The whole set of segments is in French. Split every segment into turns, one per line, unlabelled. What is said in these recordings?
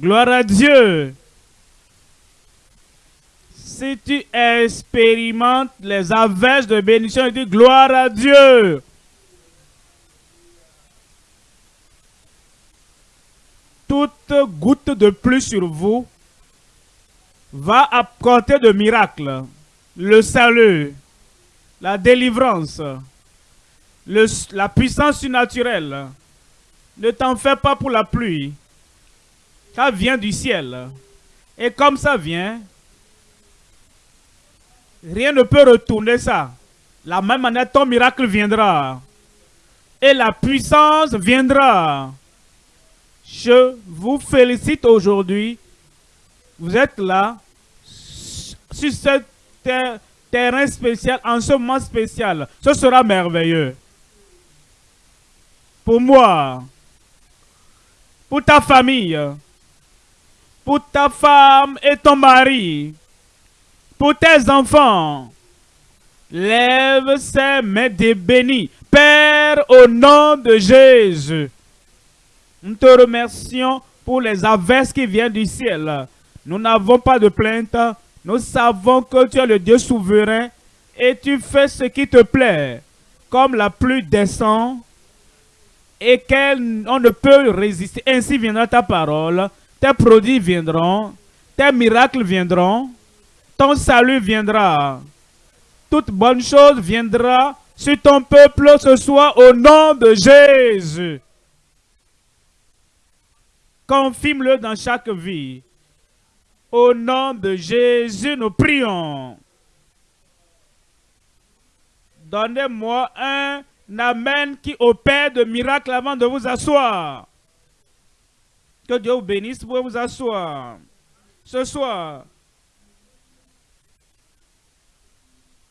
Gloire à Dieu. Si tu expérimentes les averses de bénédiction, dis gloire à Dieu. Toute goutte de plus sur vous va apporter de miracles, le salut, la délivrance, la puissance surnaturelle. Ne t'en fais pas pour la pluie. Ça vient du ciel. Et comme ça vient, rien ne peut retourner ça. La même manière, ton miracle viendra. Et la puissance viendra. Je vous félicite aujourd'hui. Vous êtes là, sur ce terrain spécial, en ce moment spécial. Ce sera merveilleux. Pour moi, pour ta famille, pour ta femme et ton mari, pour tes enfants. Lève ces mains de bénis. Père, au nom de Jésus, nous te remercions pour les averses qui viennent du ciel. Nous n'avons pas de plainte. Nous savons que tu es le Dieu souverain et tu fais ce qui te plaît. Comme la pluie descend et qu'on ne peut résister. Ainsi viendra ta parole. Tes produits viendront. Tes miracles viendront. Ton salut viendra. Toute bonne chose viendra sur ton peuple ce soir au nom de Jésus. Confirme-le dans chaque vie. Au nom de Jésus, nous prions. Donnez-moi un Amen qui opère de miracles avant de vous asseoir. Que Dieu vous bénisse pour vous asseoir. Ce soir,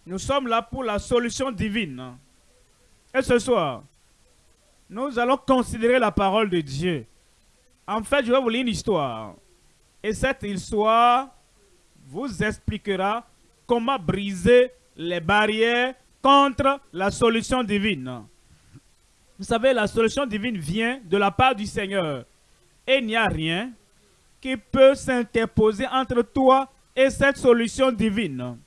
nous sommes là pour la solution divine. Et ce soir, nous allons considérer la parole de Dieu. En fait, je vais vous lire une histoire. Et cette histoire vous expliquera comment briser les barrières contre la solution divine. Vous savez, la solution divine vient de la part du Seigneur. Et il n'y a rien qui peut s'interposer entre toi et cette solution divine.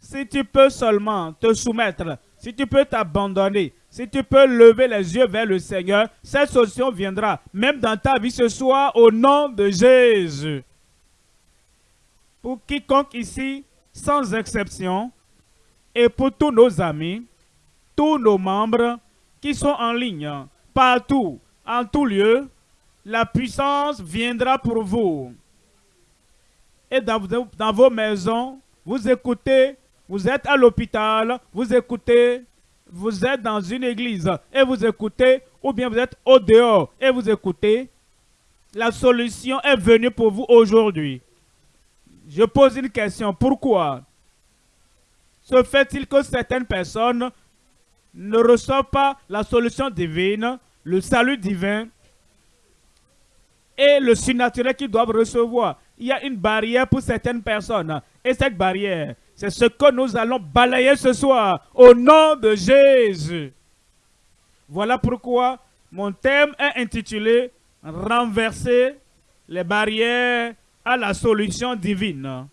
Si tu peux seulement te soumettre, si tu peux t'abandonner, si tu peux lever les yeux vers le Seigneur, cette solution viendra, même dans ta vie ce soir, au nom de Jésus. Pour quiconque ici, sans exception, et pour tous nos amis, tous nos membres qui sont en ligne, partout, en tout lieu, la puissance viendra pour vous. Et dans, vos maisons, vous écoutez, vous êtes à l'hôpital, vous écoutez, vous êtes dans une église et vous écoutez, ou bien vous êtes au dehors et vous écoutez, la solution est venue pour vous aujourd'hui. Je pose une question, pourquoi se fait-il que certaines personnes ne reçoivent pas la solution divine, le salut divin et le surnaturel qu'ils doivent recevoir. Il y a une barrière pour certaines personnes. Et cette barrière, c'est ce que nous allons balayer ce soir au nom de Jésus. Voilà pourquoi mon thème est intitulé « Renverser les barrières à la solution divine ».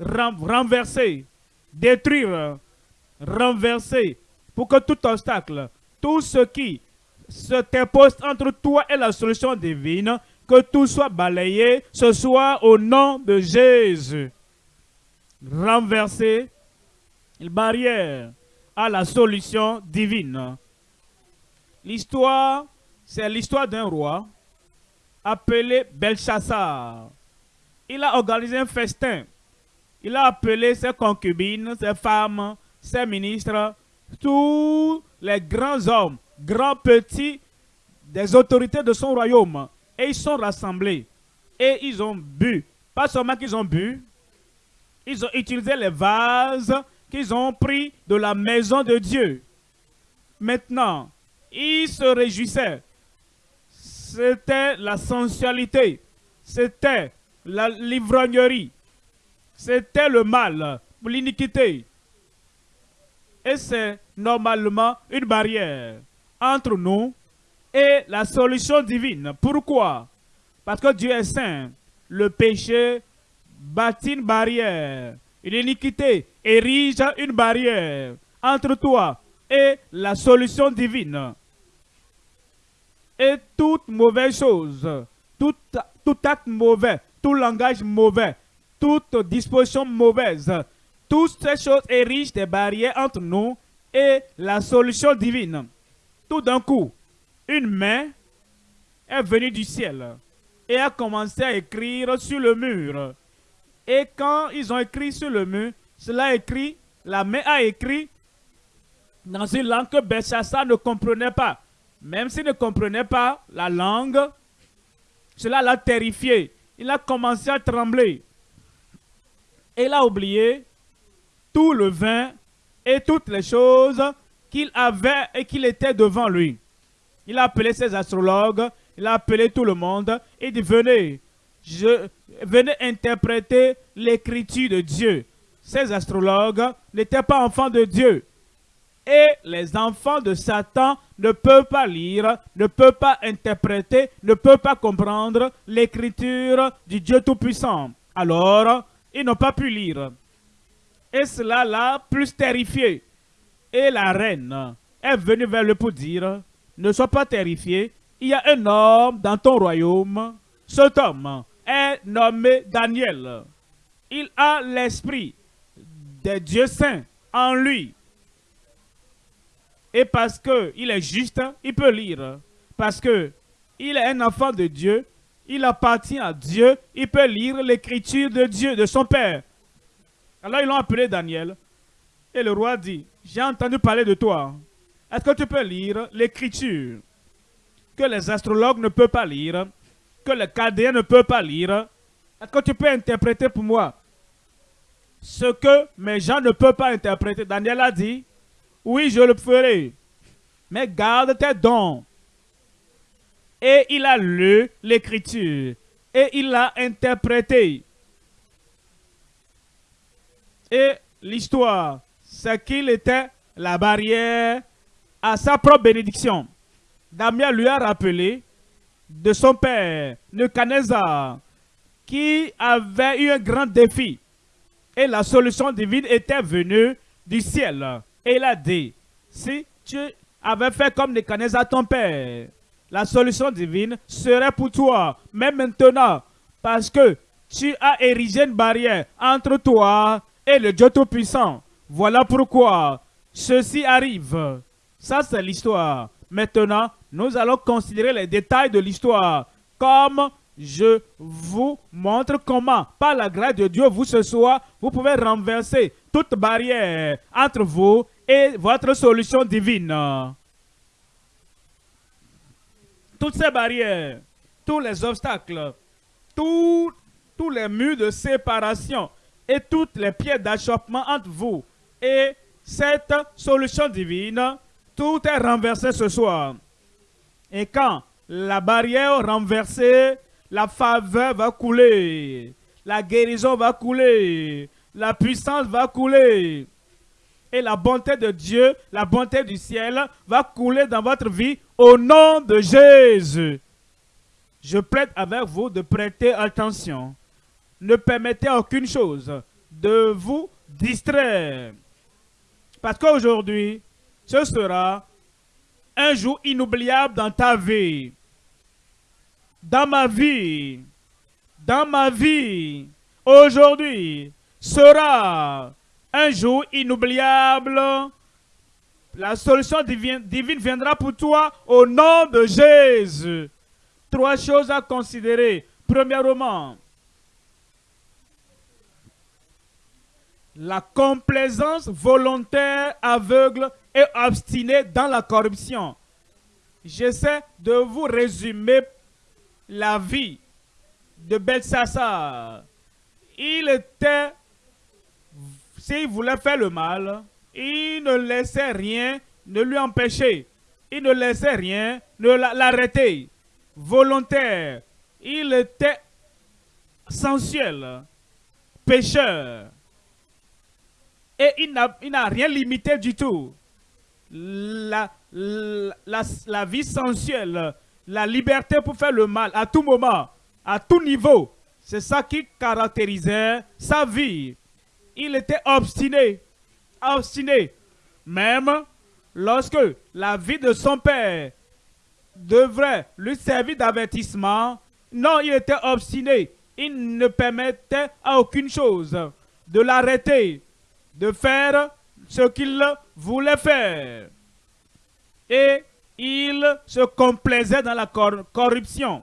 Renverser détruire, renverser, pour que tout obstacle, tout ce qui se dépose entre toi et la solution divine, que tout soit balayé ce soir au nom de Jésus. Renverser une barrière à la solution divine. L'histoire, c'est l'histoire d'un roi appelé Belshazzar. Il a organisé un festin il a appelé ses concubines, ses femmes, ses ministres, tous les grands hommes, grands, petits, des autorités de son royaume. Et ils sont rassemblés. Et ils ont bu. Pas seulement qu'ils ont bu, ils ont utilisé les vases qu'ils ont pris de la maison de Dieu. Maintenant, ils se réjouissaient. C'était la sensualité. C'était la livrognerie. C'était le mal, l'iniquité. Et c'est normalement une barrière entre nous et la solution divine. Pourquoi? Parce que Dieu est saint. Le péché bâtit une barrière. Une iniquité érige une barrière entre toi et la solution divine. Et toute mauvaise chose, tout, tout acte mauvais, tout langage mauvais, toute disposition mauvaise, toutes ces choses érigent des barrières entre nous et la solution divine. Tout d'un coup, une main est venue du ciel et a commencé à écrire sur le mur. Et quand ils ont écrit sur le mur, cela écrit, la main a écrit dans une langue que Belshazzar ne comprenait pas. Même s'il ne comprenait pas la langue, cela l'a terrifié. Il a commencé à trembler. Et il a oublié tout le vin et toutes les choses qu'il avait et qu'il était devant lui. Il a appelé ses astrologues, il a appelé tout le monde et dit venez, je, venez interpréter l'écriture de Dieu. Ces astrologues n'étaient pas enfants de Dieu. Et les enfants de Satan ne peuvent pas lire, ne peuvent pas interpréter, ne peuvent pas comprendre l'écriture du Dieu Tout-Puissant. Alors, ils n'ont pas pu lire. Et cela l'a plus terrifié. Et la reine est venue vers lui pour dire, ne sois pas terrifié, il y a un homme dans ton royaume. Cet homme est nommé Daniel. Il a l'esprit des dieux saints en lui. Et parce qu'il est juste, il peut lire. Parce que il est un enfant de Dieu, il appartient à Dieu, il peut lire l'écriture de Dieu, de son Père. Alors ils l'ont appelé Daniel. Et le roi dit, j'ai entendu parler de toi. Est-ce que tu peux lire l'écriture que les astrologues ne peuvent pas lire, que les cadéens ne peuvent pas lire? Est-ce que tu peux interpréter pour moi ce que mes gens ne peuvent pas interpréter? Daniel a dit, oui, je le ferai, mais garde tes dons. Et il a lu l'écriture et il l'a interprété. Et l'histoire, c'est qu'il était la barrière à sa propre bénédiction. Damien lui a rappelé de son père, Nebuchadnezzar, qui avait eu un grand défi. Et la solution divine était venue du ciel. Et il a dit, si tu avais fait comme Nebuchadnezzar ton père, la solution divine serait pour toi. Mais maintenant, parce que tu as érigé une barrière entre toi et le Dieu Tout-Puissant. Voilà pourquoi ceci arrive. Ça, c'est l'histoire. Maintenant, nous allons considérer les détails de l'histoire. Comme je vous montre comment, par la grâce de Dieu, vous ce soir, vous pouvez renverser toute barrière entre vous et votre solution divine. Toutes ces barrières, tous les obstacles, tous les murs de séparation et toutes les pierres d'achoppement entre vous et cette solution divine, tout est renversé ce soir. Et quand la barrière renversée, la faveur va couler, la guérison va couler, la puissance va couler. Et la bonté de Dieu, la bonté du ciel va couler dans votre vie au nom de Jésus. Je prête avec vous de prêter attention ne permettez aucune chose de vous distraire. Parce qu'aujourd'hui, ce sera un jour inoubliable dans ta vie. Dans ma vie. Dans ma vie. Aujourd'hui sera un jour inoubliable. La solution divine, viendra pour toi au nom de Jésus. Trois choses à considérer. Premièrement, la complaisance volontaire, aveugle et obstinée dans la corruption. J'essaie de vous résumer la vie de Belshazzar. Il était, s'il voulait faire le mal, il ne laissait rien ne lui empêcher. Il ne laissait rien ne l'arrêter. Volontaire. Il était sensuel, pécheur et il n'a rien limité du tout. La, la, la, vie sensuelle, la liberté pour faire le mal à tout moment, à tout niveau. C'est ça qui caractérisait sa vie. Il était obstiné, obstiné. Même lorsque la vie de son père devrait lui servir d'avertissement, non, il était obstiné. Il ne permettait à aucune chose de l'arrêter, de faire ce qu'il voulait faire. Et il se complaisait dans la corruption.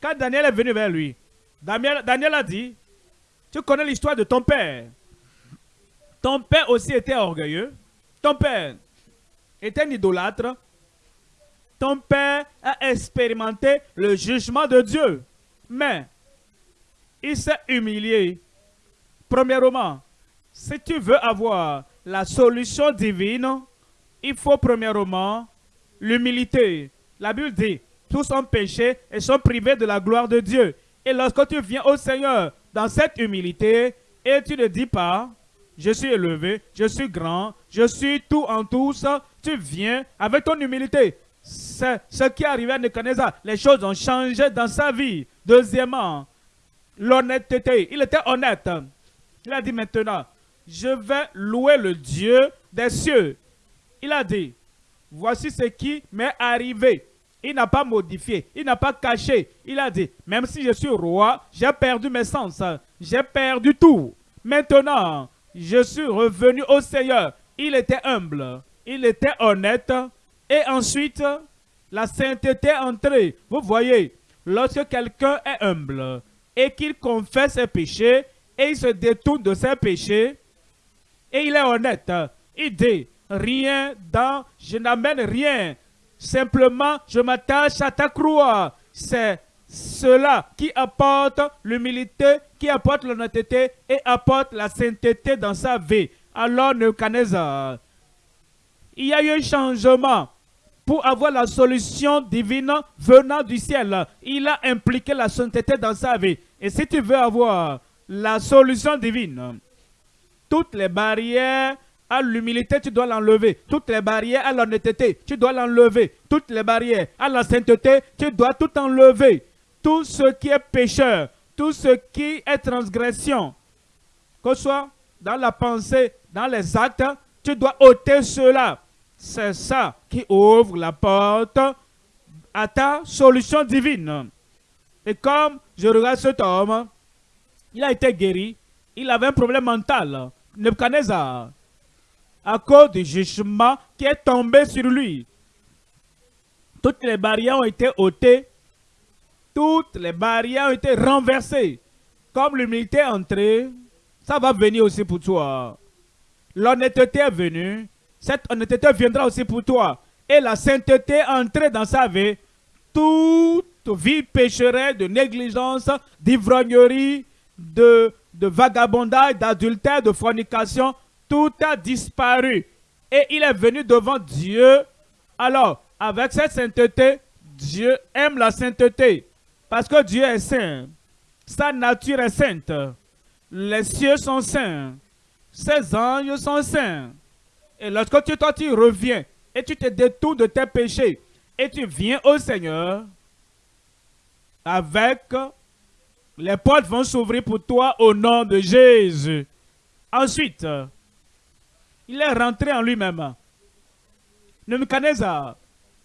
Quand Daniel est venu vers lui, Daniel, a dit, tu connais l'histoire de ton père. Ton père aussi était orgueilleux. Ton père était un idolâtre. Ton père a expérimenté le jugement de Dieu. Mais il s'est humilié. Premièrement, si tu veux avoir la solution divine, il faut premièrement l'humilité. La Bible dit, tous ont péché et sont privés de la gloire de Dieu. Et lorsque tu viens au Seigneur dans cette humilité, et tu ne dis pas, je suis élevé, je suis grand, je suis tout en tous, tu viens avec ton humilité. C'est ce qui est arrivé à Nebuchadnezzar. Les choses ont changé dans sa vie. Deuxièmement, l'honnêteté. Il était honnête. Il a dit maintenant, je vais louer le Dieu des cieux. Il a dit, voici ce qui m'est arrivé. Il n'a pas modifié, il n'a pas caché. Il a dit, même si je suis roi, j'ai perdu mes sens, j'ai perdu tout. Maintenant, je suis revenu au Seigneur. Il était humble, il était honnête. Et ensuite, la sainteté est entrée. Vous voyez, lorsque quelqu'un est humble et qu'il confesse ses péchés et il se détourne de ses péchés et il est honnête, il dit, rien dans, je n'amène rien. Simplement, je m'attache à ta croix. C'est cela qui apporte l'humilité, qui apporte l'honnêteté et apporte la sainteté dans sa vie. Alors, Nebuchadnezzar, il y a eu un changement pour avoir la solution divine venant du ciel. Il a impliqué la sainteté dans sa vie. Et si tu veux avoir la solution divine, toutes les barrières à l'humilité, tu dois l'enlever. Toutes les barrières à l'honnêteté, tu dois l'enlever. Toutes les barrières à la sainteté, tu dois tout enlever. Tout ce qui est pécheur, tout ce qui est transgression, que ce soit dans la pensée, dans les actes, tu dois ôter cela. C'est ça qui ouvre la porte à ta solution divine. Et comme je regarde cet homme, il a été guéri, il avait un problème mental. Nebuchadnezzar, à cause du jugement qui est tombé sur lui. Toutes les barrières ont été ôtées, toutes les barrières ont été renversées. Comme l'humilité est entrée, ça va venir aussi pour toi. L'honnêteté est venue, cette honnêteté viendra aussi pour toi. Et la sainteté est entrée dans sa vie. Toute vie pécherée de négligence, d'ivrognerie, de, de vagabondage, d'adultère, de fornication, tout a disparu. Et il est venu devant Dieu. Alors, avec cette sainteté, Dieu aime la sainteté. Parce que Dieu est saint. Sa nature est sainte. Les cieux sont saints. Ses anges sont saints. Et lorsque toi, tu reviens et tu te détournes de tes péchés et tu viens au Seigneur, avec les portes vont s'ouvrir pour toi au nom de Jésus. Ensuite, il est rentré en lui-même. Nebuchadnezzar.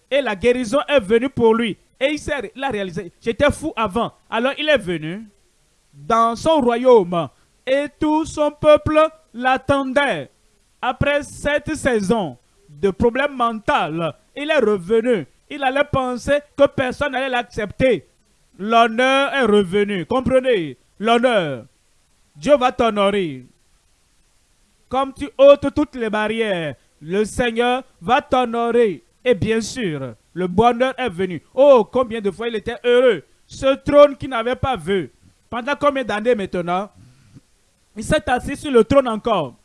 Et la guérison est venue pour lui. Et il, il a réalisé, j'étais fou avant. Alors il est venu dans son royaume. Et tout son peuple l'attendait. Après cette saison de problèmes mentaux, il est revenu. Il allait penser que personne n'allait l'accepter. L'honneur est revenu. Comprenez? L'honneur. Dieu va t'honorer. Comme tu ôtes toutes les barrières, le Seigneur va t'honorer. Et bien sûr, le bonheur est venu. Oh, combien de fois il était heureux. Ce trône qu'il n'avait pas vu. Pendant combien d'années maintenant? Il s'est assis sur le trône encore.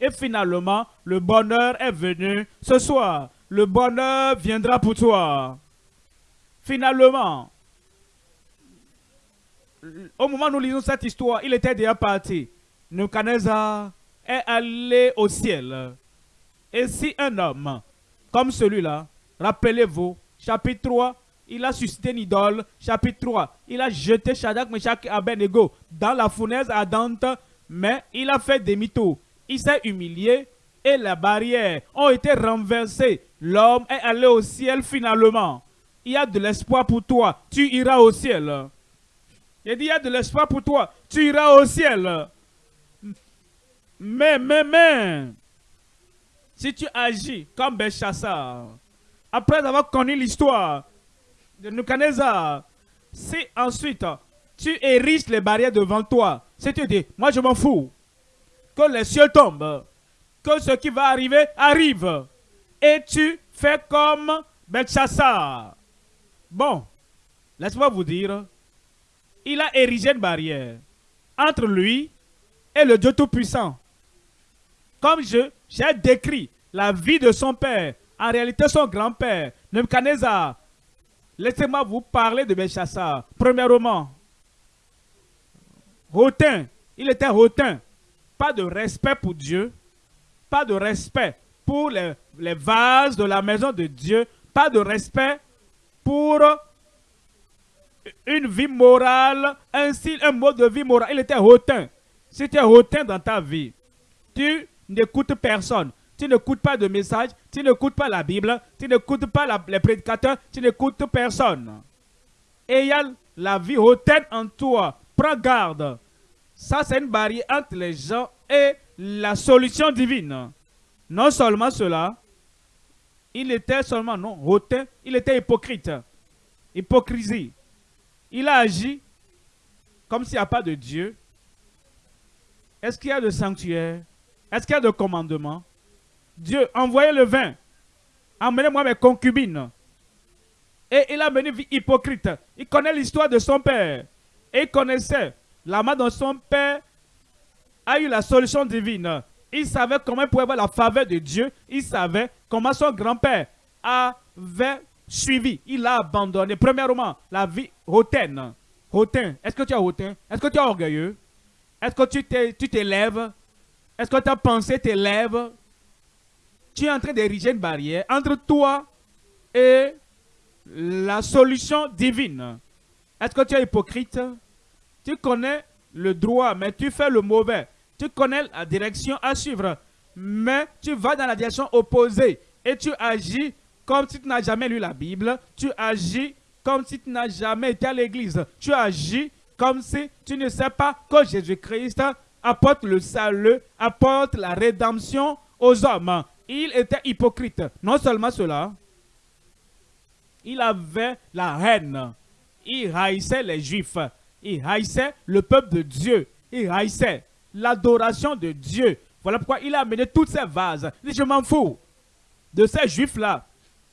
Et finalement, le bonheur est venu ce soir. Le bonheur viendra pour toi. Finalement, au moment où nous lisons cette histoire, il était déjà parti. Nebuchadnezzar est allé au ciel. Et si un homme comme celui-là, rappelez-vous, chapitre 3, il a suscité une idole. Chapitre 3, il a jeté Shadrach, Meshach et Abednego dans la fournaise ardente, mais il a fait demi-tour. Il s'est humilié et les barrières ont été renversées. L'homme est allé au ciel finalement. Il y a de l'espoir pour toi. Tu iras au ciel. Il dit, il y a de l'espoir pour toi. Tu iras au ciel. Mais, mais, mais, si tu agis comme Belshazzar, après avoir connu l'histoire de Nebuchadnezzar, si ensuite tu ériges les barrières devant toi, si tu dis, moi je m'en fous, que les cieux tombent, que ce qui va arriver arrive, et tu fais comme Belshazzar. Bon, laisse-moi vous dire, il a érigé une barrière entre lui et le Dieu Tout-Puissant. Comme je j'ai décrit la vie de son père, en réalité son grand-père, Nebuchadnezzar. Laissez-moi vous parler de Belshazzar. Premièrement, hautain. Il était hautain. Pas de respect pour Dieu. Pas de respect pour les vases de la maison de Dieu. Pas de respect pour une vie morale, un style, un mode de vie moral. Il était hautain. Si tu es hautain dans ta vie, tu n'écoutes personne. Tu n'écoutes pas de message, tu n'écoutes pas la Bible, tu n'écoutes pas les prédicateurs, tu n'écoutes personne. Et il y a la vie hautaine en toi. Prends garde. Ça, c'est une barrière entre les gens et la solution divine. Non seulement cela, il était seulement non hautain, il était hypocrite. Hypocrisie. Il a agi comme s'il n'y a pas de Dieu. Est-ce qu'il y a de sanctuaire? Est-ce qu'il y a de commandement? Dieu, envoyez le vin. Emmenez-moi mes concubines. Et il a mené vie hypocrite. Il connaît l'histoire de son père. Et il connaissait la main dont son père a eu la solution divine. Il savait comment il pouvait avoir la faveur de Dieu. Il savait comment son grand-père avait suivi. Il a abandonné. Premièrement, la vie hautaine. Hautain. Est-ce que tu es hautain? Est-ce que tu es orgueilleux? Est-ce que tu t'élèves? Est-ce que ta pensée t'élève? Tu es en train d'ériger une barrière entre toi et la solution divine. Est-ce que tu es hypocrite? Tu connais le droit, mais tu fais le mauvais. Tu connais la direction à suivre, mais tu vas dans la direction opposée et tu agis comme si tu n'as jamais lu la Bible. Tu agis comme si tu n'as jamais été à l'église. Tu agis comme si tu ne sais pas que Jésus-Christ apporte le salut, apporte la rédemption aux hommes. Il était hypocrite. Non seulement cela, il avait la haine. Il haïssait les Juifs. Il haïssait le peuple de Dieu. Il haïssait l'adoration de Dieu. Voilà pourquoi il a amené toutes ces vases. Il je m'en fous de ces Juifs-là.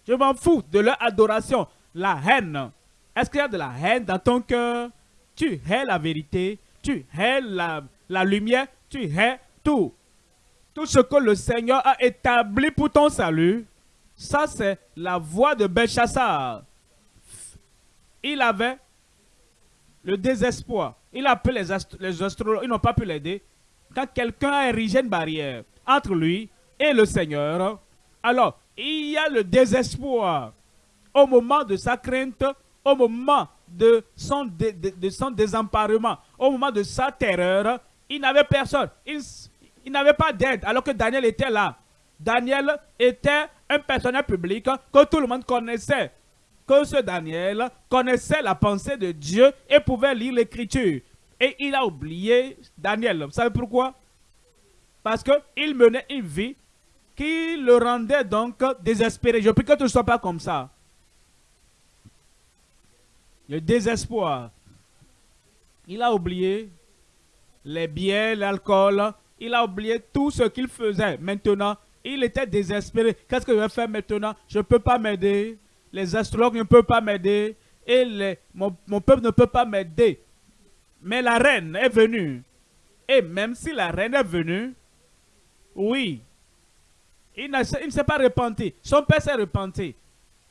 Je m'en fous de leur adoration. La haine. Est-ce qu'il y a de la haine dans ton cœur? Tu hais la vérité. Tu hais la, lumière, tu hais tout. Tout ce que le Seigneur a établi pour ton salut, ça c'est la voix de Belshazzar. Il avait le désespoir. Il a appelé les, les astrologues, ils n'ont pas pu l'aider. Quand quelqu'un a érigé une barrière entre lui et le Seigneur, alors il y a le désespoir. Au moment de sa crainte, au moment de son, désemparement, au moment de sa terreur, il n'avait personne. Il, n'avait pas d'aide alors que Daniel était là. Daniel était un personnage public que tout le monde connaissait. Que ce Daniel connaissait la pensée de Dieu et pouvait lire l'écriture. Et il a oublié Daniel. Vous savez pourquoi? Parce qu'il menait une vie qui le rendait donc désespéré. Je prie que tu ne sois pas comme ça. Le désespoir. Il a oublié les biens, l'alcool. Il a oublié tout ce qu'il faisait. Maintenant, il était désespéré. Qu'est-ce que je vais faire maintenant? Je ne peux pas m'aider. Les astrologues ne peuvent pas m'aider. Et les, mon, peuple ne peut pas m'aider. Mais la reine est venue. Et même si la reine est venue, oui, il, ne s'est pas repenti. Son père s'est repenti.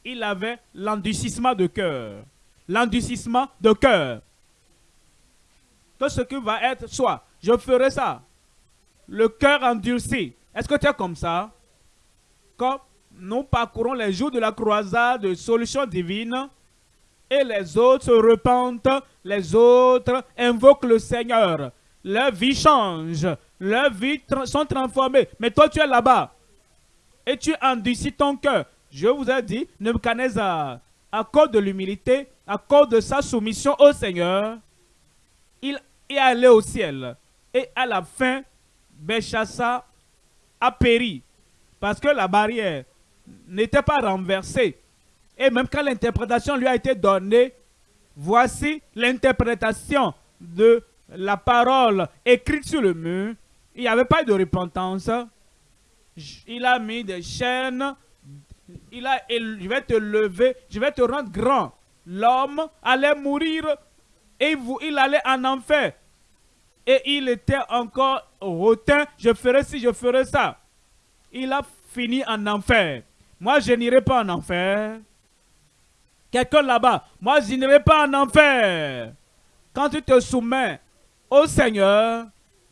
Il avait l'endurcissement de cœur. L'endurcissement de cœur que ce qui va être soit, je ferai ça. Le cœur endurci. Est-ce que tu es comme ça? Quand nous parcourons les jours de la croisade de solutions divines, et les autres se repentent, les autres invoquent le Seigneur. Leur vie change, leurs vies sont transformées. Mais toi, tu es là-bas et tu endurcis ton cœur. Je vous ai dit, Nebuchadnezzar, à cause de l'humilité, à cause de sa soumission au Seigneur, il est allé au ciel. Et à la fin, Béchassa a péri parce que la barrière n'était pas renversée. Et même quand l'interprétation lui a été donnée, voici l'interprétation de la parole écrite sur le mur. Il n'y avait pas de repentance. Il a mis des chaînes. Il a, je vais te lever, je vais te rendre grand. L'homme allait mourir et il allait en enfer. Et il était encore hautain, je ferai ci, je ferai ça. Il a fini en enfer. Moi, je n'irai pas en enfer. Quelqu'un là-bas, moi, je n'irai pas en enfer. Quand tu te soumets au Seigneur,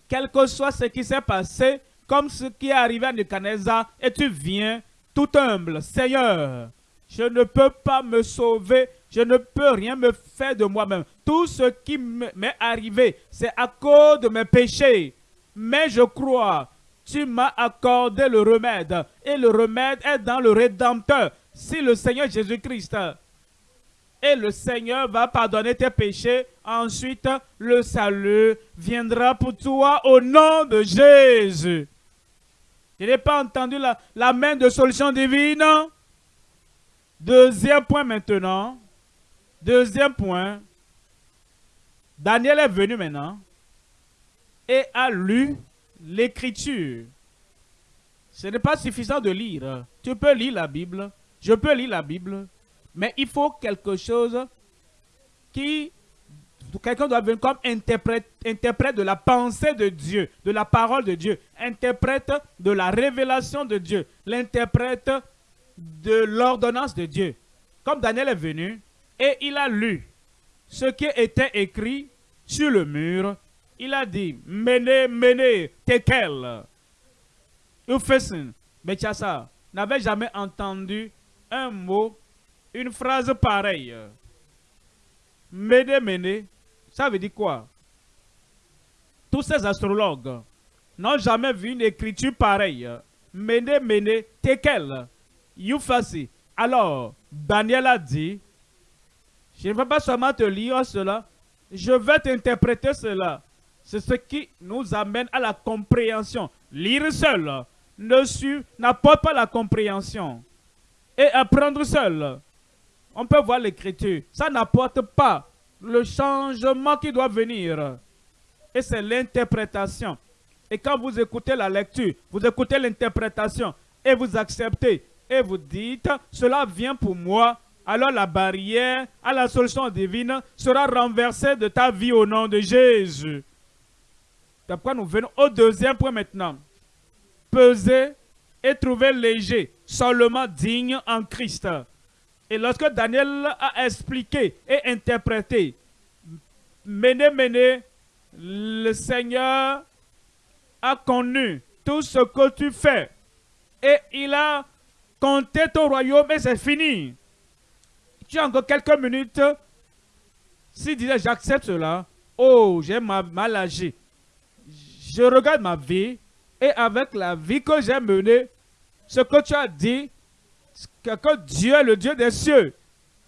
quel que soit ce qui s'est passé, comme ce qui est arrivé à Nebuchadnezzar, et tu viens tout humble. Seigneur, je ne peux pas me sauver, je ne peux rien me faire de moi-même. Tout ce qui m'est arrivé, c'est à cause de mes péchés. Mais je crois, tu m'as accordé le remède. Et le remède est dans le Rédempteur. Si le Seigneur Jésus-Christ et le Seigneur va pardonner tes péchés. Ensuite, le salut viendra pour toi au nom de Jésus. Je n'ai pas entendu la, main de solution divine. Deuxième point maintenant. Deuxième point. Daniel est venu maintenant et a lu l'écriture. Ce n'est pas suffisant de lire. Tu peux lire la Bible. Je peux lire la Bible. Mais il faut quelque chose qui... Quelqu'un doit venir comme interprète, de la pensée de Dieu, de la parole de Dieu, interprète de la révélation de Dieu, l'interprète de l'ordonnance de Dieu. Comme Daniel est venu et il a lu ce qui était écrit sur le mur, il a dit, menez, menez, tekel. Ufesin, ça n'avait jamais entendu un mot, une phrase pareille. Menez, menez, ça veut dire quoi? Tous ces astrologues n'ont jamais vu une écriture pareille. Menez, menez, tekel. Yufasi. Alors, Daniel a dit, je ne vais pas seulement te lire cela, je vais t'interpréter cela. C'est ce qui nous amène à la compréhension. Lire seul n'apporte pas la compréhension. Et apprendre seul, on peut voir l'écriture. Ça n'apporte pas le changement qui doit venir. Et c'est l'interprétation. Et quand vous écoutez la lecture, vous écoutez l'interprétation et vous acceptez et vous dites, cela vient pour moi, alors la barrière à la solution divine sera renversée de ta vie au nom de Jésus. D'après nous venons au deuxième point maintenant. Peser et trouver léger, seulement digne en Christ. Et lorsque Daniel a expliqué et interprété, Méné, Méné, le Seigneur a connu tout ce que tu fais. Et il a compté ton royaume et c'est fini. Tu as encore quelques minutes. S'il disait j'accepte cela, oh, j'ai mal agi je regarde ma vie et avec la vie que j'ai menée, ce que tu as dit, que Dieu est le Dieu des cieux.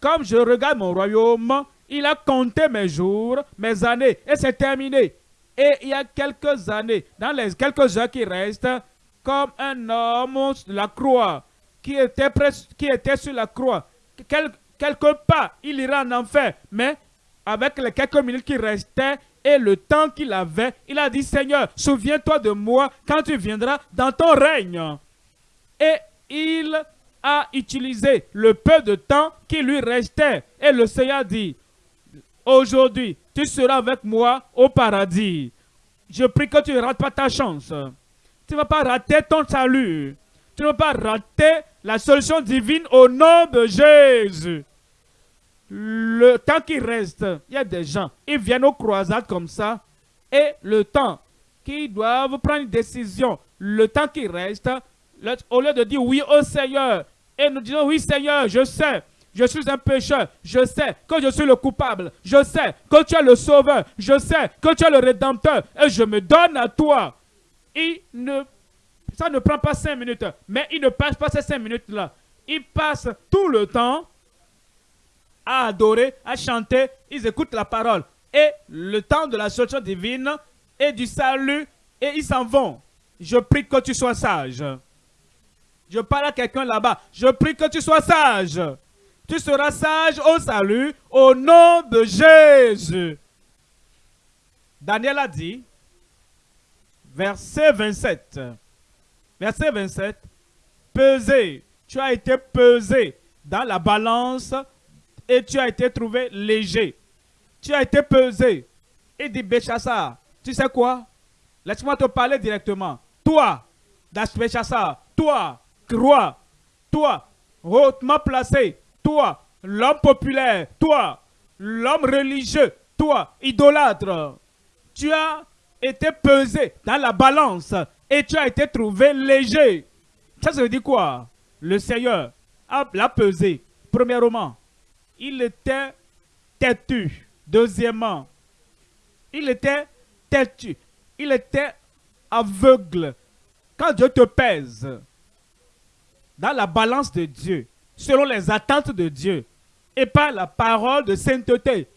Comme je regarde mon royaume, il a compté mes jours, mes années, et c'est terminé. Et il y a quelques années, dans les quelques heures qui restent, comme un homme sur la croix, qui était, qui était sur la croix, quelque part, il ira en enfer, mais avec les quelques minutes qui restaient, et le temps qu'il avait, il a dit, Seigneur, souviens-toi de moi quand tu viendras dans ton règne. Et il a utilisé le peu de temps qui lui restait. Et le Seigneur dit, aujourd'hui, tu seras avec moi au paradis. Je prie que tu ne rates pas ta chance. Tu ne vas pas rater ton salut. Tu ne vas pas rater la solution divine au nom de Jésus le temps qui reste, il y a des gens, ils viennent aux croisades comme ça, et le temps qu'ils doivent prendre une décision, le temps qui reste, au lieu de dire oui au Seigneur, et nous disons oui Seigneur, je sais, je suis un pécheur. Je sais que je suis le coupable. Je sais que tu es le sauveur. Je sais que tu es le rédempteur. Et je me donne à toi. Il ne, ça ne prend pas cinq minutes. Mais il ne passe pas ces cinq minutes-là. Il passe tout le temps à adorer, à chanter. Ils écoutent la parole. Et le temps de la solution divine et du salut. Et ils s'en vont. Je prie que tu sois sage. Je parle à quelqu'un là-bas. Je prie que tu sois sage. Tu seras sage au salut au nom de Jésus. Daniel a dit, verset 27. Verset 27. Pesé. Tu as été pesé dans la balance et tu as été trouvé léger. Tu as été pesé. Il dit, Béchassar, tu sais quoi? Laisse-moi te parler directement. Toi, Béchassar, toi, roi, toi, hautement placé, toi, l'homme populaire, toi, l'homme religieux, toi, idolâtre, tu as été pesé dans la balance et tu as été trouvé léger. Ça, ça veut dire quoi? Le Seigneur l'a pesé. Premièrement, il était têtu. Deuxièmement, il était têtu. Il était aveugle. Quand Dieu te pèse, dans la balance de Dieu, selon les attentes de Dieu, et pas la parole de sainteté.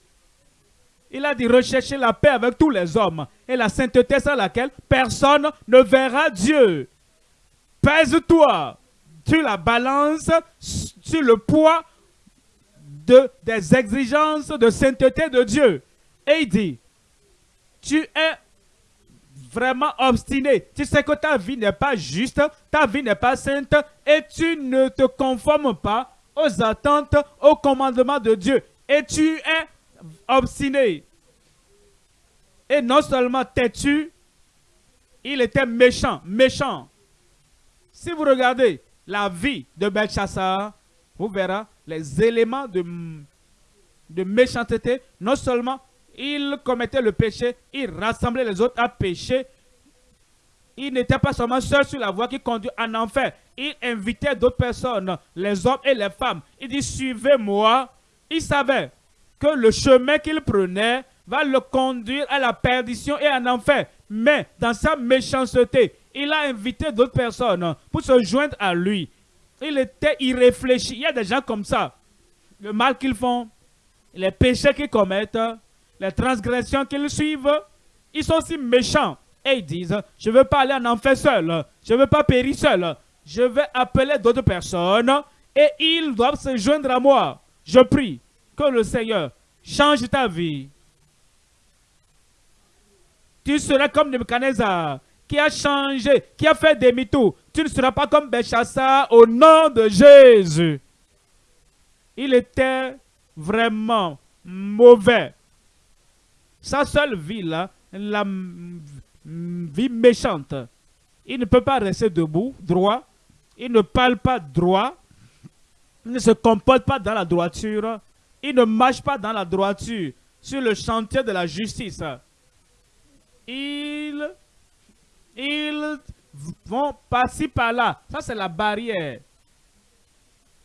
Il a dit rechercher la paix avec tous les hommes et la sainteté sans laquelle personne ne verra Dieu. Pèse-toi sur la balance, sur le poids de, des exigences de sainteté de Dieu. Et il dit, tu es vraiment obstiné, tu sais que ta vie n'est pas juste, ta vie n'est pas sainte et tu ne te conformes pas aux attentes, aux commandements de Dieu. Et tu es obstiné. Et non seulement têtu, il était méchant, méchant. Si vous regardez la vie de Belshazzar, vous verrez les éléments de, de. Non seulement il commettait le péché, il rassemblait les autres à pécher. Il n'était pas seulement seul sur la voie qui conduit en enfer. Il invitait d'autres personnes, les hommes et les femmes. Il dit, suivez-moi. Il savait que le chemin qu'il prenait va le conduire à la perdition et en enfer. Mais dans sa méchanceté, il a invité d'autres personnes pour se joindre à lui. Il était irréfléchi. Il y a des gens comme ça. Le mal qu'ils font, les péchés qu'ils commettent, les transgressions qu'ils suivent, ils sont si méchants. Et ils disent, je ne veux pas aller en enfer seul, je ne veux pas périr seul, je vais appeler d'autres personnes et ils doivent se joindre à moi. Je prie que le Seigneur change ta vie. Tu seras comme Nebuchadnezzar qui a changé, qui a fait demi-tour. Tu ne seras pas comme Béchassa au nom de Jésus. Il était vraiment mauvais. Sa seule vie là, la vie méchante. Il ne peut pas rester debout, droit. Il ne parle pas droit. Il ne se comporte pas dans la droiture. Il ne marche pas dans la droiture sur le chantier de la justice. Ils, ils vont passer par là. Ça, c'est la barrière.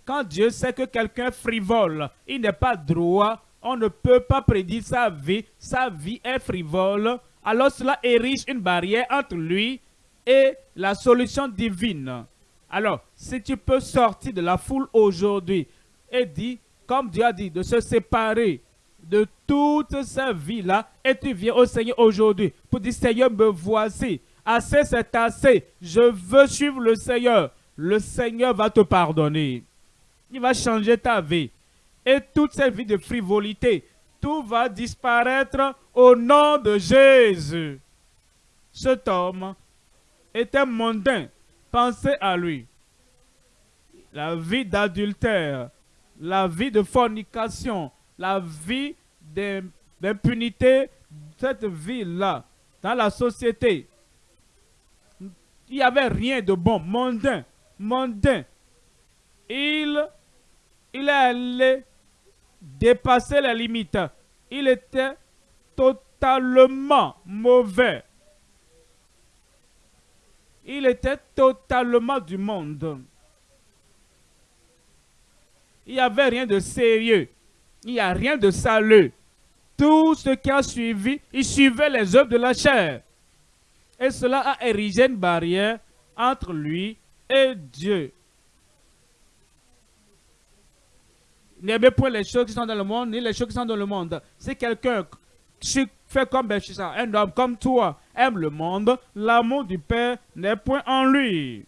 Quand Dieu sait que quelqu'un frivole, il n'est pas droit, on ne peut pas prédire sa vie, sa vie est frivole, alors cela érige une barrière entre lui et la solution divine. Alors, si tu peux sortir de la foule aujourd'hui et dire, comme Dieu a dit, de se séparer de toute sa vie-là, et tu viens au Seigneur aujourd'hui pour dire, Seigneur, me voici, assez c'est assez, je veux suivre le Seigneur. Le Seigneur va te pardonner. Il va changer ta vie et toute cette vie de frivolité, tout va disparaître au nom de Jésus. Cet homme était mondain. Pensez à lui. La vie d'adultère, la vie de fornication, la vie d'impunité, cette vie-là, dans la société, il n'y avait rien de bon, mondain, mondain. Il, il est allé dépasser les limites. Il était totalement mauvais. Il était totalement du monde. il n'y avait rien de sérieux. Il n'y a rien de salut. Tout ce qui a suivi, il suivait les œuvres de la chair. Et cela a érigé une barrière entre lui et Dieu. N'aimez point les choses qui sont dans le monde, ni les choses qui sont dans le monde. Si quelqu'un fait comme Béchissa, un homme comme toi, aime le monde, l'amour du Père n'est point en lui.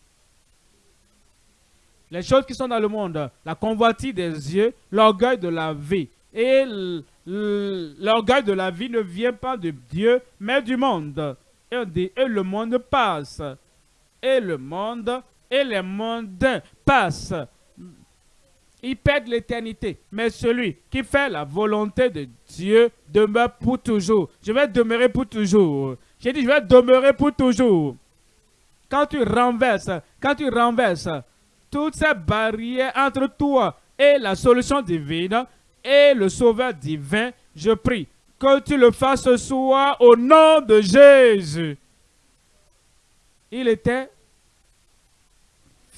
Les choses qui sont dans le monde, la convoitise des yeux, l'orgueil de la vie. Et l'orgueil de la vie ne vient pas de Dieu, mais du monde. Et, le monde passe. Et le monde et les mondes passent. Ils perdent l'éternité. Mais celui qui fait la volonté de Dieu demeure pour toujours. Je vais demeurer pour toujours. J'ai dit, je vais demeurer pour toujours. Quand tu renverses, quand tu renverses toutes ces barrières entre toi et la solution divine et le sauveur divin, je prie que tu le fasses ce au nom de Jésus. Il était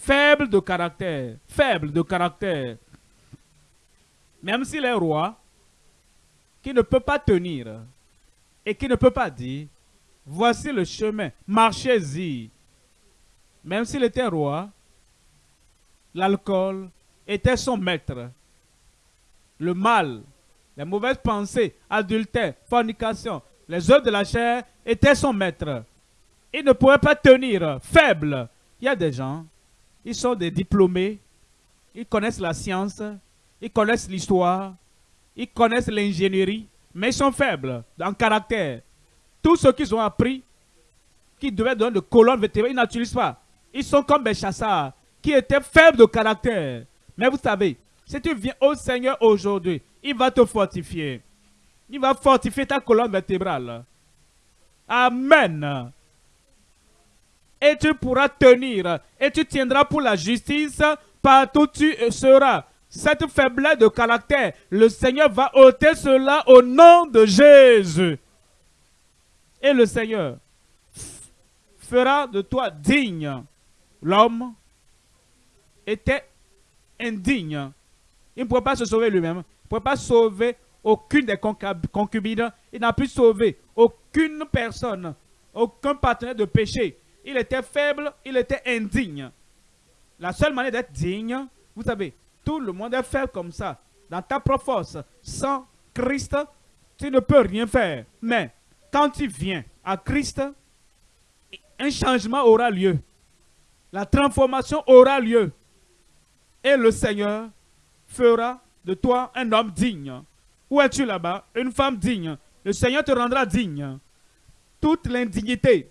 faible de caractère, faible de caractère. Même s'il est roi, qui ne peut pas tenir et qui ne peut pas dire, voici le chemin, marchez-y. Même s'il était roi, l'alcool était son maître. Le mal, les mauvaises pensées, adultère, fornication, les œuvres de la chair étaient son maître. Il ne pouvait pas tenir, faible. Il y a des gens, ils sont des diplômés, ils connaissent la science, ils connaissent l'histoire, ils connaissent l'ingénierie, mais ils sont faibles en caractère. Tout ce qu'ils ont appris, qui devait donner de colonne vertébrale, ils n'utilisent pas. Ils sont comme des chasseurs qui étaient faibles de caractère. Mais vous savez, si tu viens au Seigneur aujourd'hui, il va te fortifier. Il va fortifier ta colonne vertébrale. Amen. Et tu pourras tenir. Et tu tiendras pour la justice partout où tu seras. Cette faiblesse de caractère, le Seigneur va ôter cela au nom de Jésus. Et le Seigneur fera de toi digne. L'homme était indigne. Il ne pouvait pas se sauver lui-même. Il ne pouvait pas sauver aucune des concubines. Il n'a pu sauver aucune personne, aucun partenaire de péché. Il était faible, il était indigne. La seule manière d'être digne, vous savez, tout le monde est faible comme ça. Dans ta propre force, sans Christ, tu ne peux rien faire. Mais quand tu viens à Christ, un changement aura lieu. La transformation aura lieu et le Seigneur fera de toi un homme digne. Où es-tu là-bas? Une femme digne. Le Seigneur te rendra digne. Toute l'indignité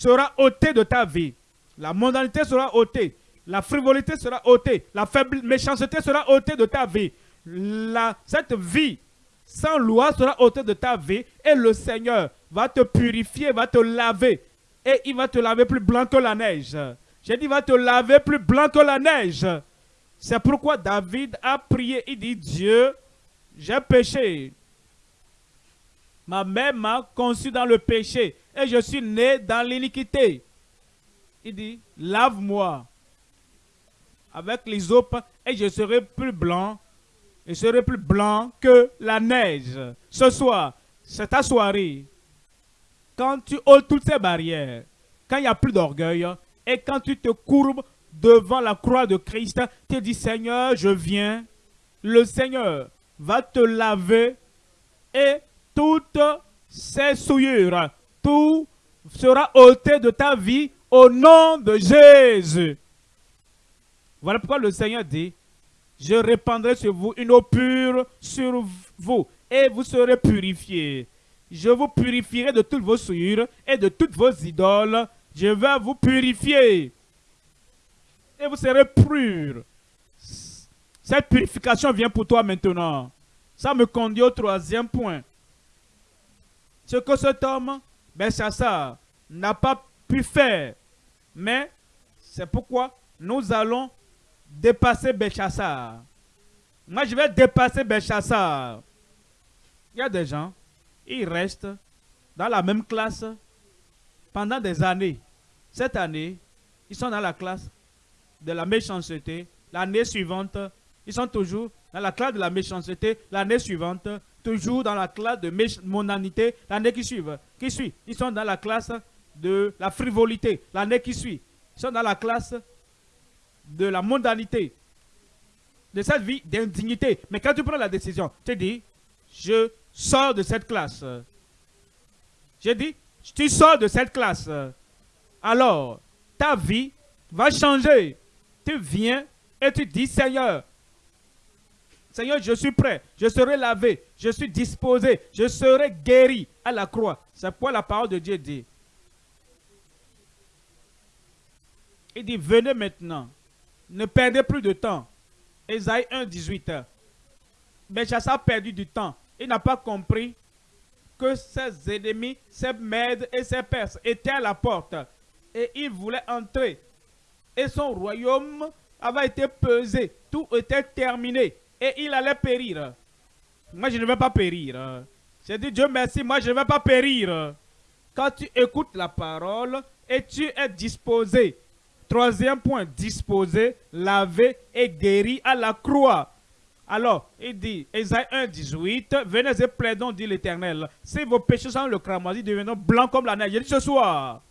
sera ôtée de ta vie. La mondanité sera ôtée. La frivolité sera ôtée. La faible méchanceté sera ôtée de ta vie. La, cette vie sans loi sera ôtée de ta vie. Et le Seigneur va te purifier, va te laver. Et il va te laver plus blanc que la neige. J'ai dit, il va te laver plus blanc que la neige. C'est pourquoi David a prié. Il dit, Dieu, j'ai péché. Ma mère m'a conçu dans le péché et je suis né dans l'iniquité. Il dit, lave-moi avec eaux et je serai plus blanc. Je serai plus blanc que la neige. Ce soir, c'est ta soirée. Quand tu ôtes toutes ces barrières, quand il n'y a plus d'orgueil et quand tu te courbes devant la croix de Christ, tu dis Seigneur, je viens. Le Seigneur va te laver et toutes ces souillures, tout sera ôté de ta vie au nom de Jésus. Voilà pourquoi le Seigneur dit, je répandrai sur vous une eau pure sur vous et vous serez purifiés. Je vous purifierai de toutes vos souillures et de toutes vos idoles. Je vais vous purifier et vous serez purs. Cette purification vient pour toi maintenant. Ça me conduit au troisième point. Ce que cet homme, ça n'a pas pu faire. Mais c'est pourquoi nous allons dépasser Belchassar. Moi, je vais dépasser Belchassar. Il y a des gens, ils restent dans la même classe pendant des années. Cette année, ils sont dans la classe de la méchanceté. L'année suivante, ils sont toujours dans la classe de la méchanceté l'année suivante, toujours dans la classe de mondanité l'année qui suit. Qui suit Ils sont dans la classe de la frivolité l'année qui suit. Ils sont dans la classe de la mondanité, de cette vie d'indignité. Mais quand tu prends la décision, tu dis, je sors de cette classe. J'ai dit, tu sors de cette classe. Alors, ta vie va changer. Tu viens et tu dis, Seigneur, Seigneur, je suis prêt, je serai lavé, je suis disposé, je serai guéri à la croix. C'est quoi la parole de Dieu dit. Il dit, venez maintenant, ne perdez plus de temps. Esaïe 1, 18. Béchassa a perdu du temps. Il n'a pas compris que ses ennemis, ses Mèdes et ses Perses étaient à la porte. Et il voulait entrer. Et son royaume avait été pesé. Tout était terminé. Et il allait périr. Moi, je ne vais pas périr. J'ai dit, Dieu merci, moi, je ne vais pas périr. Quand tu écoutes la parole et tu es disposé. Troisième point, disposé, lavé et guéri à la croix. Alors, il dit, Esaïe 1, 18, venez et plaidons, dit l'Éternel. Si vos péchés sont le cramoisi, deviendront blancs comme la neige. Il dit ce soir,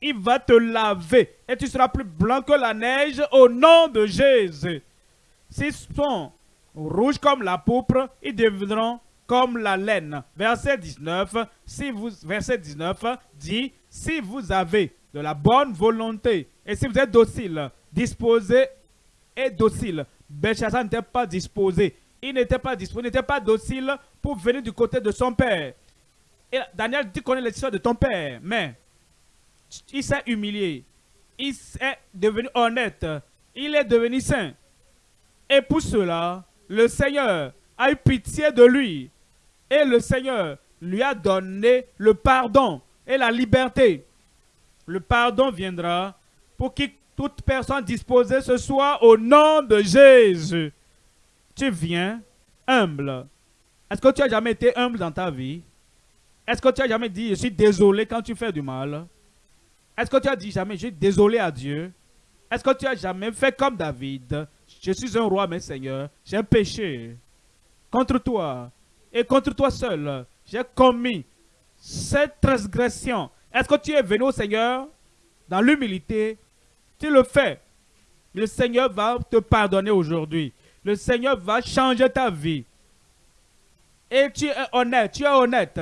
il va te laver et tu seras plus blanc que la neige au nom de Jésus. S'ils sont rouges comme la pourpre, ils deviendront comme la laine. Verset 19, si vous, verset 19 dit, si vous avez de la bonne volonté et si vous êtes docile, disposé et docile, Belshazzar n'était pas disposé. Il n'était pas disposé, il n'était pas docile pour venir du côté de son père. Et Daniel dit connaît l'histoire de ton père, mais il s'est humilié. Il est devenu honnête. Il est devenu saint. Et pour cela, le Seigneur a eu pitié de lui. Et le Seigneur lui a donné le pardon et la liberté. Le pardon viendra pour qu'il toute personne disposée ce soir au nom de Jésus. Tu viens humble. Est-ce que tu as jamais été humble dans ta vie? Est-ce que tu as jamais dit, je suis désolé quand tu fais du mal? Est-ce que tu as dit jamais, je suis désolé à Dieu? Est-ce que tu as jamais fait comme David? Je suis un roi, mais Seigneur, j'ai péché contre toi et contre toi seul. J'ai commis cette transgression. Est-ce que tu es venu au Seigneur dans l'humilité? Tu le fais. Le Seigneur va te pardonner aujourd'hui. Le Seigneur va changer ta vie. Et tu es honnête, tu es honnête.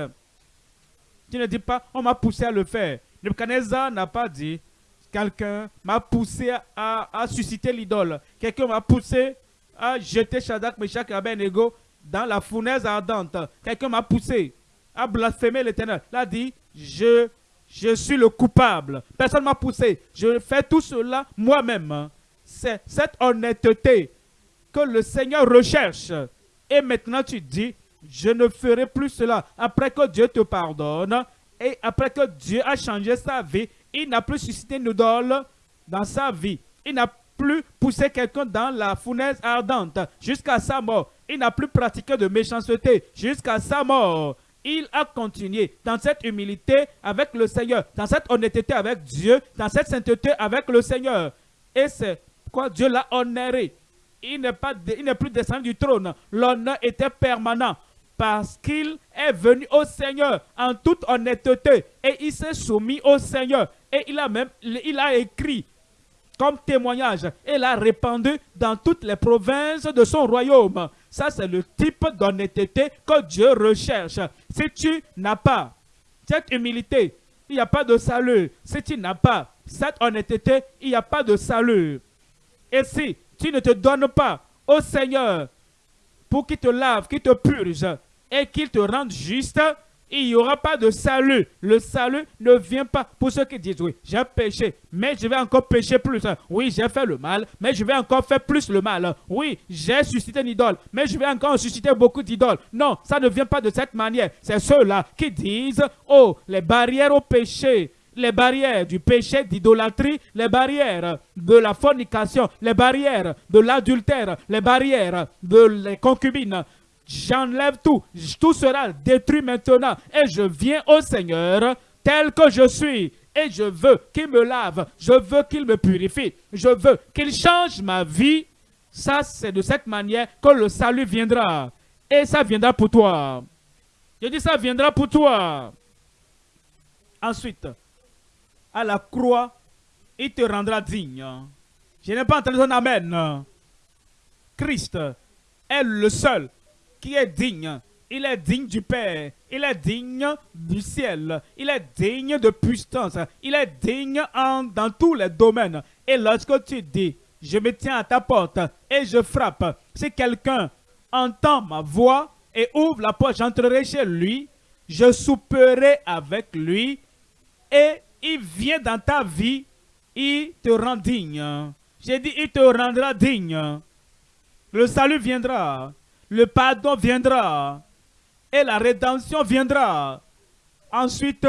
Tu ne dis pas, on m'a poussé à le faire. Nebuchadnezzar n'a pas dit, quelqu'un m'a poussé à, susciter l'idole. Quelqu'un m'a poussé à jeter Shadrach, Meshach et Abednego dans la fournaise ardente. Quelqu'un m'a poussé à blasphémer l'éternel. Il a dit, je je suis le coupable. Personne ne m'a poussé. Je fais tout cela moi-même. C'est cette honnêteté que le Seigneur recherche. Et maintenant tu dis, je ne ferai plus cela. Après que Dieu te pardonne et après que Dieu a changé sa vie, il n'a plus suscité une idole dans sa vie. Il n'a plus poussé quelqu'un dans la fournaise ardente jusqu'à sa mort. Il n'a plus pratiqué de méchanceté jusqu'à sa mort il a continué dans cette humilité avec le Seigneur, dans cette honnêteté avec Dieu, dans cette sainteté avec le Seigneur. Et c'est quoi Dieu l'a honoré. Il n'est plus descendu du trône. L'honneur était permanent parce qu'il est venu au Seigneur en toute honnêteté et il s'est soumis au Seigneur. Et il a même écrit comme témoignage et l'a répandu dans toutes les provinces de son royaume. Ça, c'est le type d'honnêteté que Dieu recherche. Si tu n'as pas cette humilité, il n'y a pas de salut. Si tu n'as pas cette honnêteté, il n'y a pas de salut. Et si tu ne te donnes pas au Seigneur pour qu'il te lave, qu'il te purge et qu'il te rende juste, il n'y aura pas de salut. Le salut ne vient pas pour ceux qui disent, oui, j'ai péché, mais je vais encore pécher plus. Oui, j'ai fait le mal, mais je vais encore faire plus le mal. Oui, j'ai suscité une idole, mais je vais encore susciter beaucoup d'idoles. Non, ça ne vient pas de cette manière. C'est ceux-là qui disent, oh, les barrières au péché, les barrières du péché d'idolâtrie, les barrières de la fornication, les barrières de l'adultère, les barrières de la concubines, j'enlève tout. Tout sera détruit maintenant. Et je viens au Seigneur tel que je suis. Et je veux qu'il me lave. Je veux qu'il me purifie. Je veux qu'il change ma vie Ça, c'est de cette manière que le salut viendra. Et ça viendra pour toi. Je dis, ça viendra pour toi. Ensuite, à la croix, il te rendra digne. Je n'ai pas entendu ton amen. Christ est le seul qui est digne. Il est digne du Père. Il est digne du ciel. Il est digne de puissance. Il est digne dans tous les domaines. Et lorsque tu dis, je me tiens à ta porte et je frappe, si quelqu'un entend ma voix et ouvre la porte, j'entrerai chez lui, je souperai avec lui et il vient dans ta vie, il te rend digne. J'ai dit, il te rendra digne. Le salut viendra. Le pardon viendra. Et la rédemption viendra. Ensuite,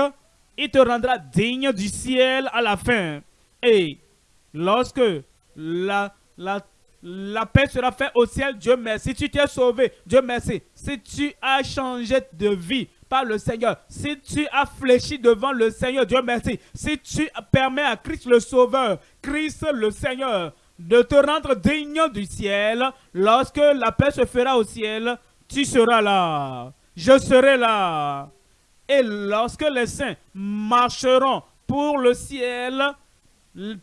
il te rendra digne du ciel à la fin. Et lorsque la, la, paix sera faite au ciel, Dieu merci. Si tu t'es sauvé, Dieu merci. Si tu as changé de vie par le Seigneur, si tu as fléchi devant le Seigneur, Dieu merci. Si tu permets à Christ le Sauveur, Christ le Seigneur, de te rendre digne du ciel, lorsque la paix se fera au ciel, tu seras là. Je serai là. Et lorsque les saints marcheront pour le ciel,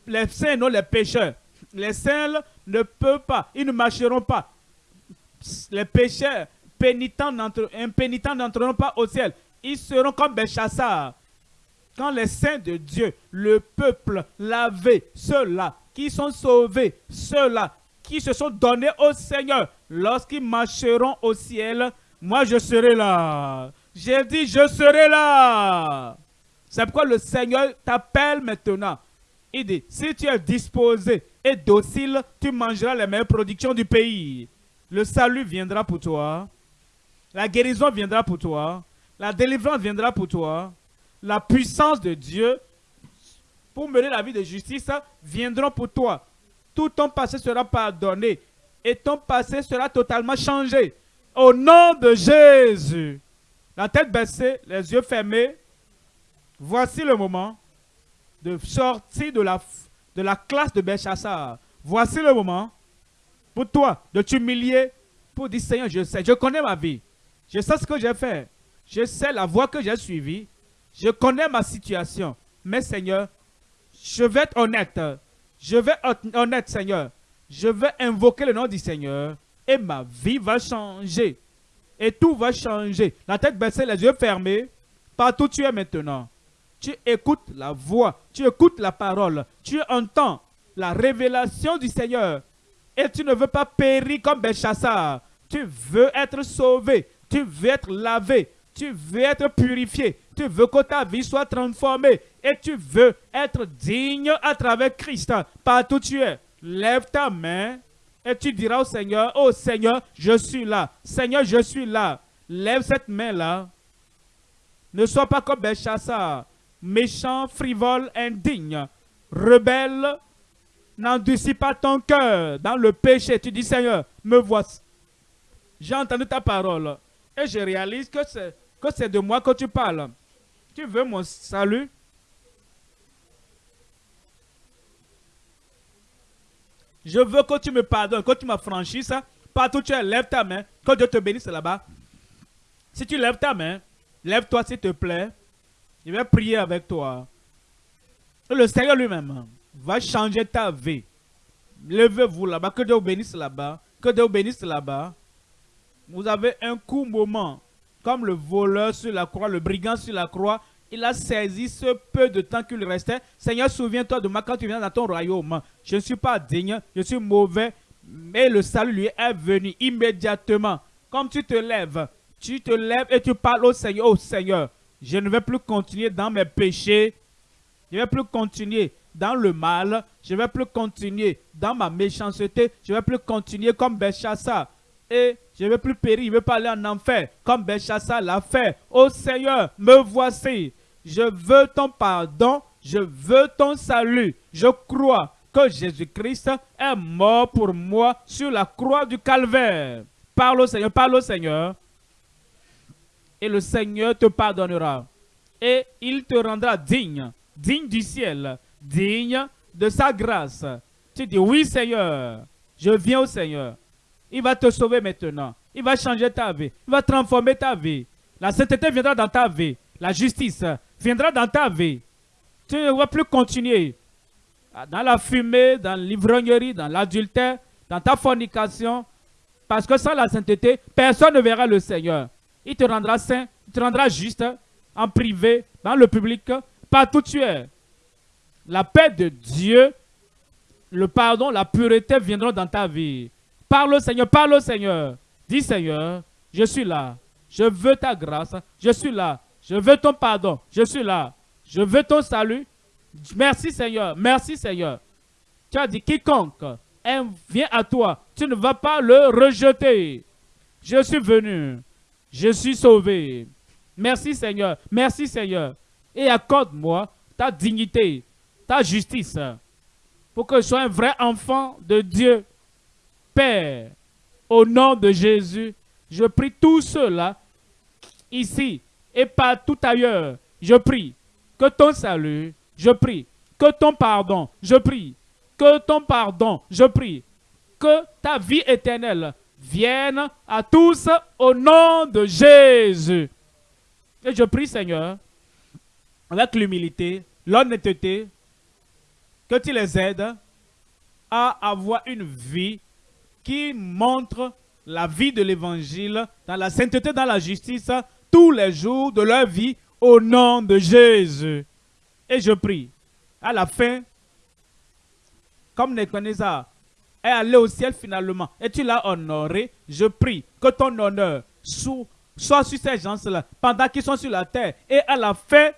les saints, non les pécheurs, les saints ne peuvent pas, ils ne marcheront pas. Les pécheurs, pénitents n'entreront pas au ciel. Ils seront comme Béchassar. Quand les saints de Dieu, le peuple lavé, ceux-là qui sont sauvés, ceux-là qui se sont donnés au Seigneur, lorsqu'ils marcheront au ciel, moi je serai là. J'ai dit, je serai là. C'est pourquoi le Seigneur t'appelle maintenant. Il dit, si tu es disposé et docile, tu mangeras les meilleures productions du pays. Le salut viendra pour toi. La guérison viendra pour toi. La délivrance viendra pour toi. La puissance de Dieu pour mener la vie de justice viendront pour toi. Tout ton passé sera pardonné et ton passé sera totalement changé. Au nom de Jésus. La tête baissée, les yeux fermés. Voici le moment de sortir de la, de la classe de Béchassar. Voici le moment pour toi de t'humilier, pour dire Seigneur, je sais, je connais ma vie. Je sais ce que j'ai fait. Je sais la voie que j'ai suivie. Je connais ma situation. Mais Seigneur, je vais être honnête. Je vais être honnête, Seigneur. Je vais invoquer le nom du Seigneur et ma vie va changer. Et tout va changer. La tête baissée, les yeux fermés. Partout où tu es maintenant. Tu écoutes la voix, tu écoutes la parole, tu entends la révélation du Seigneur. Et tu ne veux pas périr comme Béchassar. Tu veux être sauvé, tu veux être lavé, tu veux être purifié, tu veux que ta vie soit transformée et tu veux être digne à travers Christ. Partout tu es, lève ta main et tu diras au Seigneur, oh Seigneur, je suis là. Seigneur, je suis là. Lève cette main-là. Ne sois pas comme Béchassar, méchant, frivole, indigne, rebelle. N'endurcis pas ton cœur dans le péché. Tu dis, Seigneur, me voici. J'ai entendu ta parole et je réalise que c'est de moi que tu parles. Tu veux mon salut? Je veux que tu me pardonnes, que tu ça. Partout tu es, lève ta main. Que Dieu te bénisse là-bas. Si tu lèves ta main, lève-toi s'il te plaît. Je vais prier avec toi. le Seigneur lui-même va changer ta vie. Levez-vous là-bas. Que Dieu vous bénisse là-bas. Que Dieu vous bénisse là-bas. Vous avez un court moment comme le voleur sur la croix, le brigand sur la croix, il a saisi ce peu de temps qu'il restait. Seigneur, souviens-toi de moi quand tu viens dans ton royaume. Je ne suis pas digne, je suis mauvais, mais le salut lui est venu immédiatement. Comme tu te lèves, tu te lèves et tu parles au Seigneur, au Seigneur, je ne vais plus continuer dans mes péchés, je ne vais plus continuer dans le mal, je ne vais plus continuer dans ma méchanceté, je ne vais plus continuer comme Béchassa et je ne veux plus périr, je ne veux pas aller en enfer, comme Béchassa l'a fait. Oh Seigneur, me voici. Je veux ton pardon, je veux ton salut. Je crois que Jésus-Christ est mort pour moi sur la croix du calvaire. Parle au Seigneur, parle au Seigneur. Et le Seigneur te pardonnera. Et il te rendra digne, digne du ciel, digne de sa grâce. Tu dis, oui Seigneur, Je viens au Seigneur. Il va te sauver maintenant. Il va changer ta vie. Il va transformer ta vie. La sainteté viendra dans ta vie. La justice viendra dans ta vie. Tu ne vas plus continuer dans la fumée, dans l'ivrognerie, dans l'adultère, dans ta fornication. Parce que sans la sainteté, personne ne verra le Seigneur. Il te rendra saint, il te rendra juste en privé, dans le public, partout tu es. La paix de Dieu, le pardon, la pureté viendront dans ta vie. Parle au Seigneur, parle au Seigneur. Dis Seigneur, je suis là. Je veux ta grâce. Je suis là. Je veux ton pardon. Je suis là. Je veux ton salut. Merci Seigneur. Merci Seigneur. Tu as dit quiconque vient à toi, tu ne vas pas le rejeter. Je suis venu. Je suis sauvé. Merci Seigneur. Merci Seigneur. Et accorde-moi ta dignité, ta justice, pour que je sois un vrai enfant de Dieu. Père, au nom de Jésus, je prie tous ceux-là, ici et partout ailleurs, je prie que ton salut, je prie que ton pardon, je prie que ton pardon, je prie que ta vie éternelle vienne à tous au nom de Jésus. Et je prie, Seigneur, avec l'humilité, l'honnêteté, que tu les aides à avoir une vie qui montre la vie de l'évangile dans la sainteté, dans la justice, tous les jours de leur vie au nom de Jésus. Et je prie, à la fin, comme Nebuchadnezzar est allé au ciel finalement, et tu l'as honoré, je prie que ton honneur soit sur ces gens-là pendant qu'ils sont sur la terre. Et à la fin,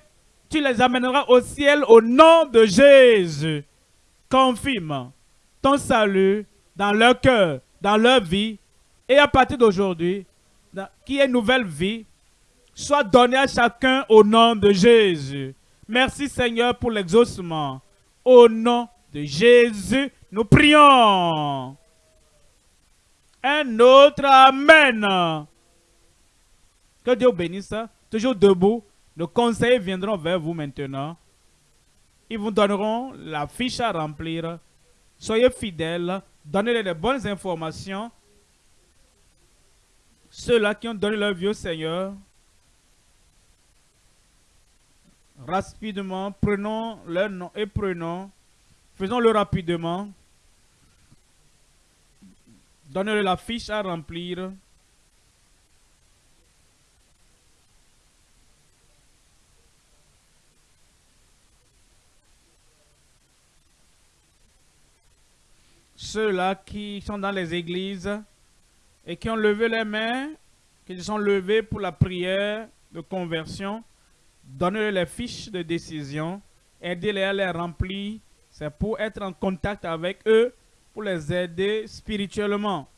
tu les amèneras au ciel au nom de Jésus. Confirme ton salut dans leur cœur, dans leur vie. Et à partir d'aujourd'hui, qui est nouvelle vie, soit donnée à chacun au nom de Jésus. Merci Seigneur pour l'exaucement. Au nom de Jésus, nous prions. Un autre Amen. Que Dieu bénisse. Toujours debout. Nos conseillers viendront vers vous maintenant. Ils vous donneront la fiche à remplir. Soyez fidèles. Donnez-les les bonnes informations. Ceux-là qui ont donné leur vie au Seigneur. Rapidement, prenons leur nom et prenons. Faisons-le rapidement. Donnez-leur la fiche à remplir. ceux-là qui sont dans les églises et qui ont levé les mains, qui se sont levés pour la prière de conversion, donnez-leur les fiches de décision, aidez-les à les remplir. C'est pour être en contact avec eux, pour les aider spirituellement.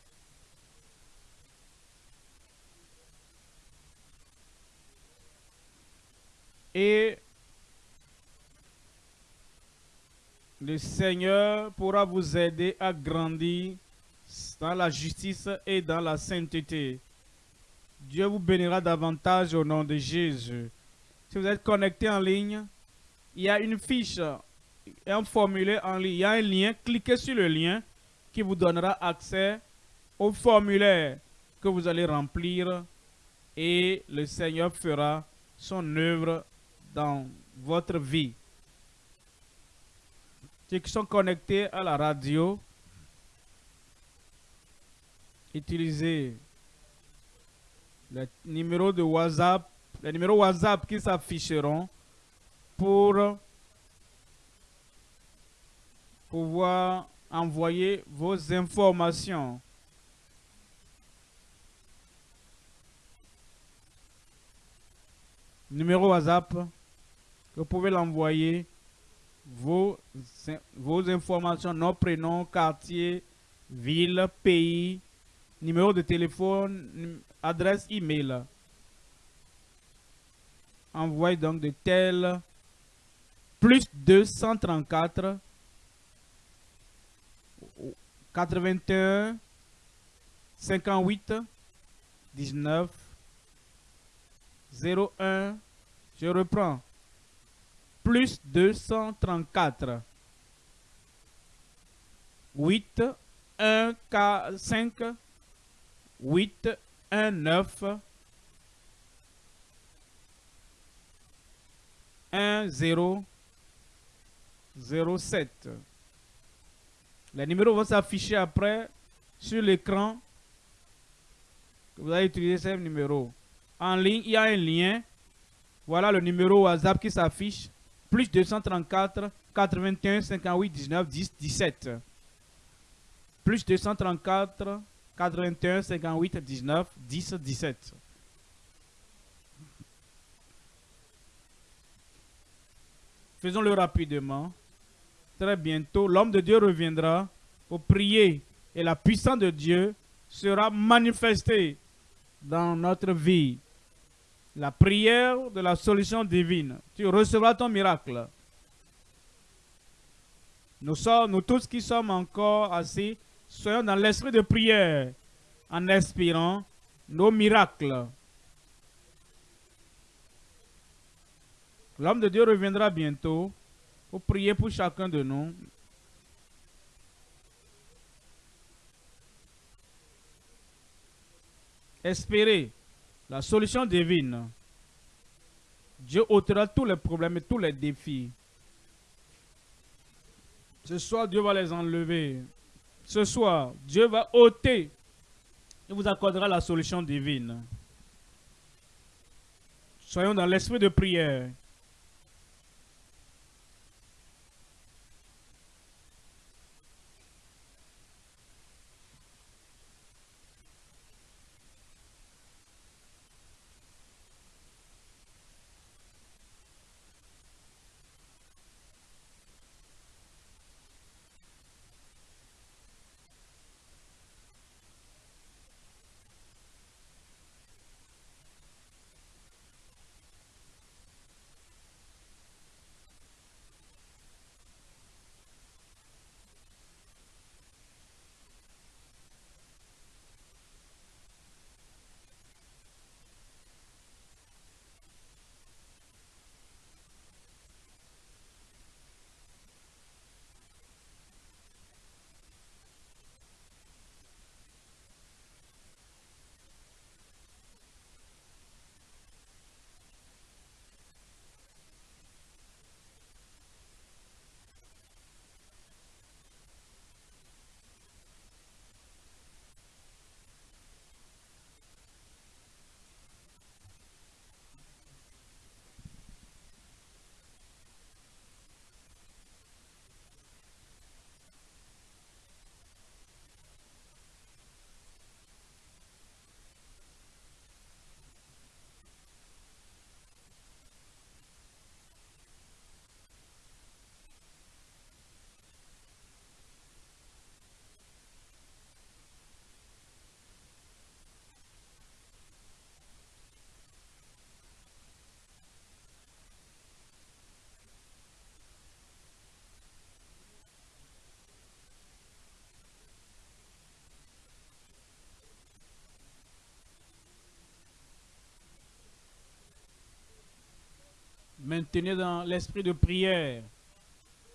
Et Le Seigneur pourra vous aider à grandir dans la justice et dans la sainteté. Dieu vous bénira davantage au nom de Jésus. Si vous êtes connecté en ligne, il y a une fiche, un formulaire en ligne, il y a un lien. Cliquez sur le lien qui vous donnera accès au formulaire que vous allez remplir et le Seigneur fera son œuvre dans votre vie ceux qui sont connectés à la radio, utilisez le numéro de WhatsApp, les numéros WhatsApp qui s'afficheront pour pouvoir envoyer vos informations. Numéro WhatsApp, vous pouvez l'envoyer vos, vos informations, nom, prénom, quartier, ville, pays, numéro de téléphone, adresse email. Envoyez donc de tels plus 234 81 58 19 01 je reprends. Plus 234 8 1, 4, 5, 8, 1, 9, 1, 0, 0, 7. Les numéros vont s'afficher après sur l'écran. Vous allez utiliser ces numéros. En ligne, il y a un lien. Voilà le numéro WhatsApp qui s'affiche. Plus 234 81 58 19 10 17. Plus 234 81 58 19 10 17. Faisons-le rapidement. Très bientôt, l'homme de Dieu reviendra pour prier et la puissance de Dieu sera manifestée dans notre vie. La prière de la solution divine. Tu recevras ton miracle. Nous, sommes, nous tous qui sommes encore assis, soyons dans l'esprit de prière en espérant nos miracles. L'homme de Dieu reviendra bientôt pour prier pour chacun de nous. Espérer la solution divine. Dieu ôtera tous les problèmes et tous les défis. Ce soir, Dieu va les enlever. Ce soir, Dieu va ôter et vous accordera la solution divine. Soyons dans l'esprit de prière. Maintenez dans l'esprit de prière,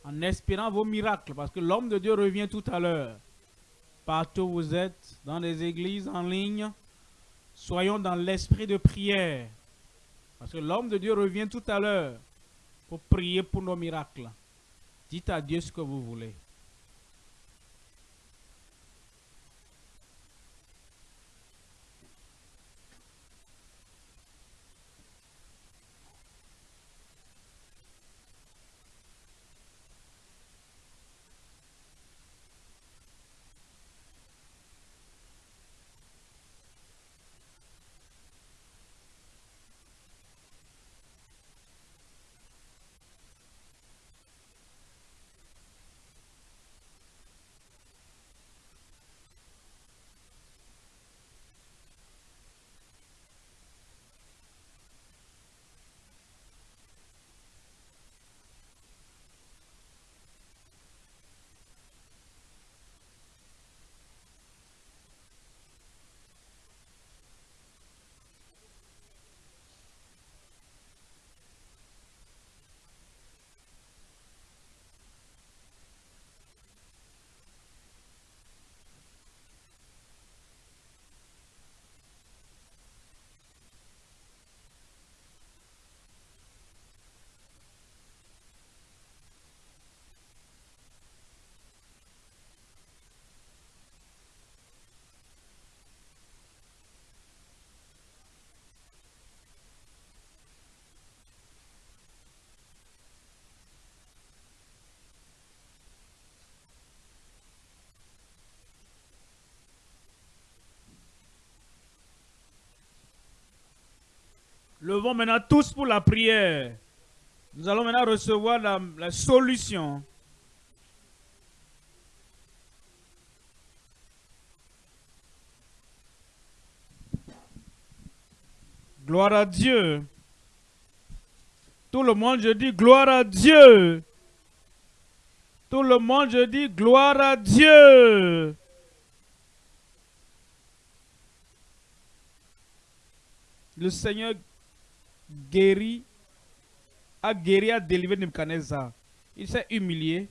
en espérant vos miracles, parce que l'homme de Dieu revient tout à l'heure. Partout où vous êtes, dans les églises, en ligne, soyons dans l'esprit de prière, parce que l'homme de Dieu revient tout à l'heure pour prier pour nos miracles. Dites à Dieu ce que vous voulez. Levons maintenant tous pour la prière. Nous allons maintenant recevoir la, la solution. Gloire à Dieu. Tout le monde, je dis gloire à Dieu. Tout le monde, je dis gloire à Dieu. Le Seigneur guérit, a guéri, a délivré Nebuchadnezzar. Il s'est humilié.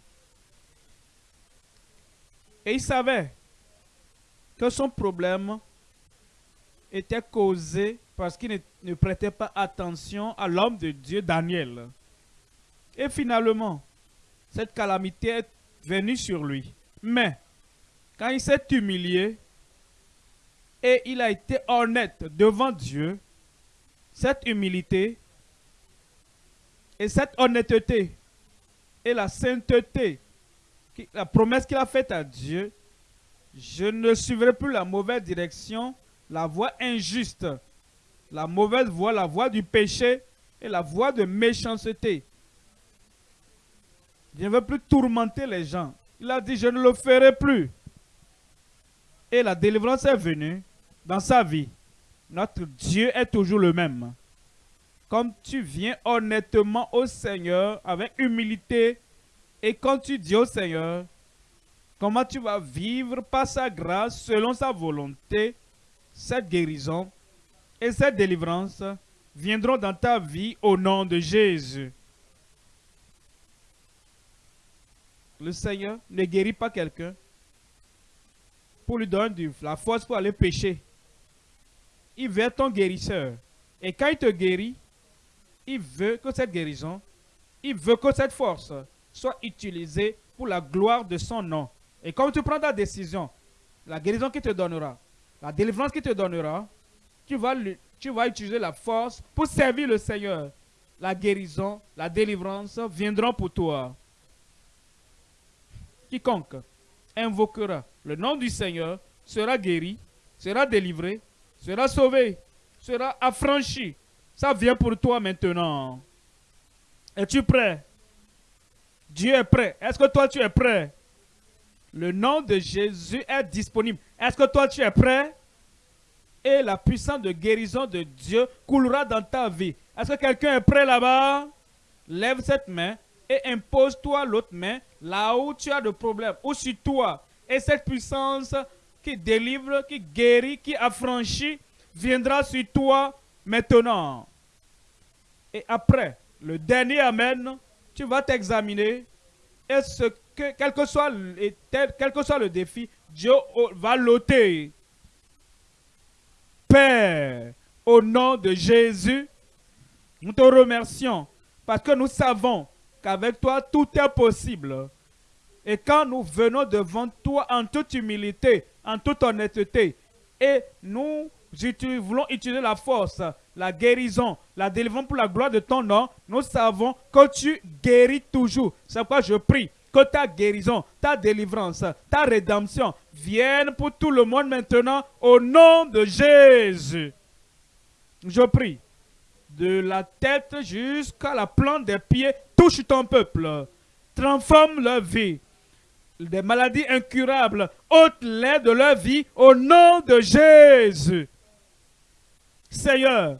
Et il savait que son problème était causé parce qu'il ne, prêtait pas attention à l'homme de Dieu, Daniel. Et finalement, cette calamité est venue sur lui. Mais, quand il s'est humilié et il a été honnête devant Dieu, cette humilité et cette honnêteté et la sainteté, la promesse qu'il a faite à Dieu, je ne suivrai plus la mauvaise direction, la voie injuste la mauvaise voie, la voie du péché et la voie de méchanceté. Je ne veux plus tourmenter les gens. Il a dit, je ne le ferai plus. Et la délivrance est venue dans sa vie. Notre Dieu est toujours le même. Comme tu viens honnêtement au Seigneur avec humilité et quand tu dis au Seigneur comment tu vas vivre par sa grâce selon sa volonté, cette guérison, et cette délivrance viendront dans ta vie au nom de Jésus. Le Seigneur ne guérit pas quelqu'un pour lui donner la force pour aller pécher. Il veut être ton guérisseur. Et quand il te guérit, il veut que cette guérison, il veut que cette force soit utilisée pour la gloire de son nom. Et comme tu prends ta décision, la guérison qu'il te donnera, la délivrance qu'il te donnera, tu vas, tu vas utiliser la force pour servir le Seigneur. La guérison, la délivrance viendront pour toi. Quiconque invoquera le nom du Seigneur sera guéri, sera délivré, sera sauvé, sera affranchi. Ça vient pour toi maintenant. Es-tu prêt? Dieu est prêt. Est-ce que toi tu es prêt? Le nom de Jésus est disponible. Est-ce que toi tu es prêt? et la puissance de guérison de Dieu coulera dans ta vie. Est-ce que quelqu'un est prêt là-bas? Lève cette main et impose-toi l'autre main là où tu as de problème, ou sur toi. Et cette puissance qui délivre, qui guérit, qui affranchit, viendra sur toi maintenant. Et après, le dernier Amen, tu vas t'examiner. Et ce que, quel que, soit, quel que soit le défi, Dieu va l'ôter. Père, au nom de Jésus, nous te remercions parce que nous savons qu'avec toi, tout est possible. Et quand nous venons devant toi en toute humilité, en toute honnêteté, et nous voulons utiliser la force, la guérison, la délivrance pour la gloire de ton nom, nous savons que tu guéris toujours. C'est pourquoi je prie que ta guérison, ta délivrance, ta rédemption viennent pour tout le monde maintenant au nom de Jésus. Je prie de la tête jusqu'à la plante des pieds, touche ton peuple, transforme leur vie. Des maladies incurables, ôte-les de leur vie au nom de Jésus. Seigneur,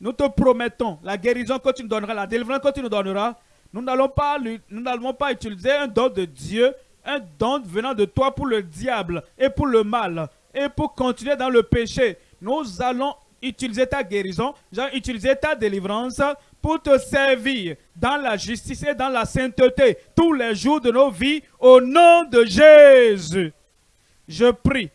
nous te promettons la guérison que tu nous donneras, la délivrance que tu nous donneras, nous n'allons pas, nous pas utiliser un don de Dieu, un don venant de toi pour le diable et pour le mal et pour continuer dans le péché. Nous allons utiliser ta guérison, utiliser ta délivrance pour te servir dans la justice et dans la sainteté tous les jours de nos vies au nom de Jésus. Je prie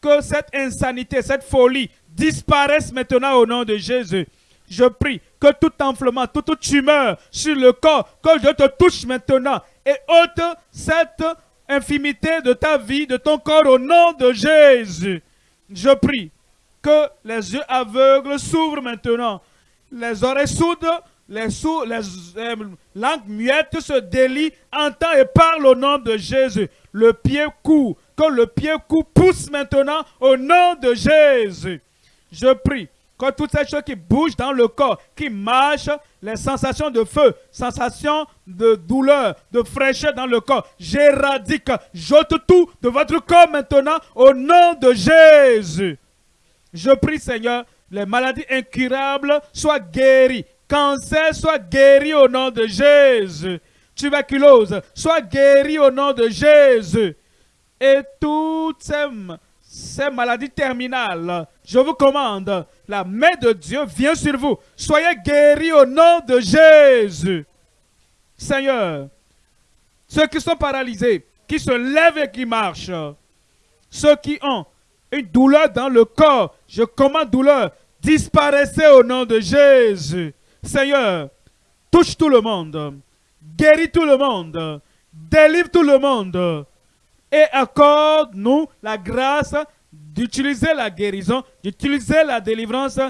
que cette insanité, cette folie disparaisse maintenant au nom de Jésus. Je prie que tout enflement, toute tumeur sur le corps, que je te touche maintenant et ôte cette infimité de ta vie, de ton corps au nom de Jésus. Je prie que les yeux aveugles s'ouvrent maintenant, les oreilles sourdes, les, les euh, langues muettes se délient, entend et parle au nom de Jésus. Le pied court, que le pied court pousse maintenant au nom de Jésus. Je prie que toutes ces choses qui bougent dans le corps, qui marchent, les sensations de feu, sensations de douleur, de fraîcheur dans le corps, j'éradique, j'ôte tout de votre corps maintenant au nom de Jésus. Je prie Seigneur, les maladies incurables soient guéries, cancer soit guéri au nom de Jésus, tuberculose soit guéri au nom de Jésus, et toutes ces ces maladies terminales, je vous commande, la main de Dieu vient sur vous. Soyez guéris au nom de Jésus. Seigneur, ceux qui sont paralysés, qui se lèvent et qui marchent, ceux qui ont une douleur dans le corps, je commande douleur, disparaissez au nom de Jésus. Seigneur, touche tout le monde, guéris tout le monde, délivre tout le monde et accorde-nous la grâce d'utiliser la guérison, d'utiliser la délivrance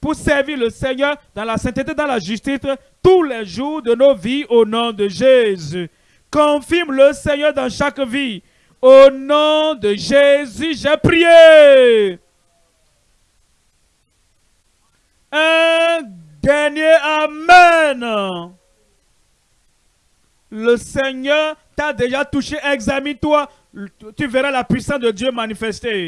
pour servir le Seigneur dans la sainteté, dans la justice, tous les jours de nos vies au nom de Jésus. Confirme le Seigneur dans chaque vie. Au nom de Jésus, j'ai prié. Un dernier Amen. Le Seigneur t'a déjà touché. Examine-toi. Tu verras la puissance de Dieu manifester.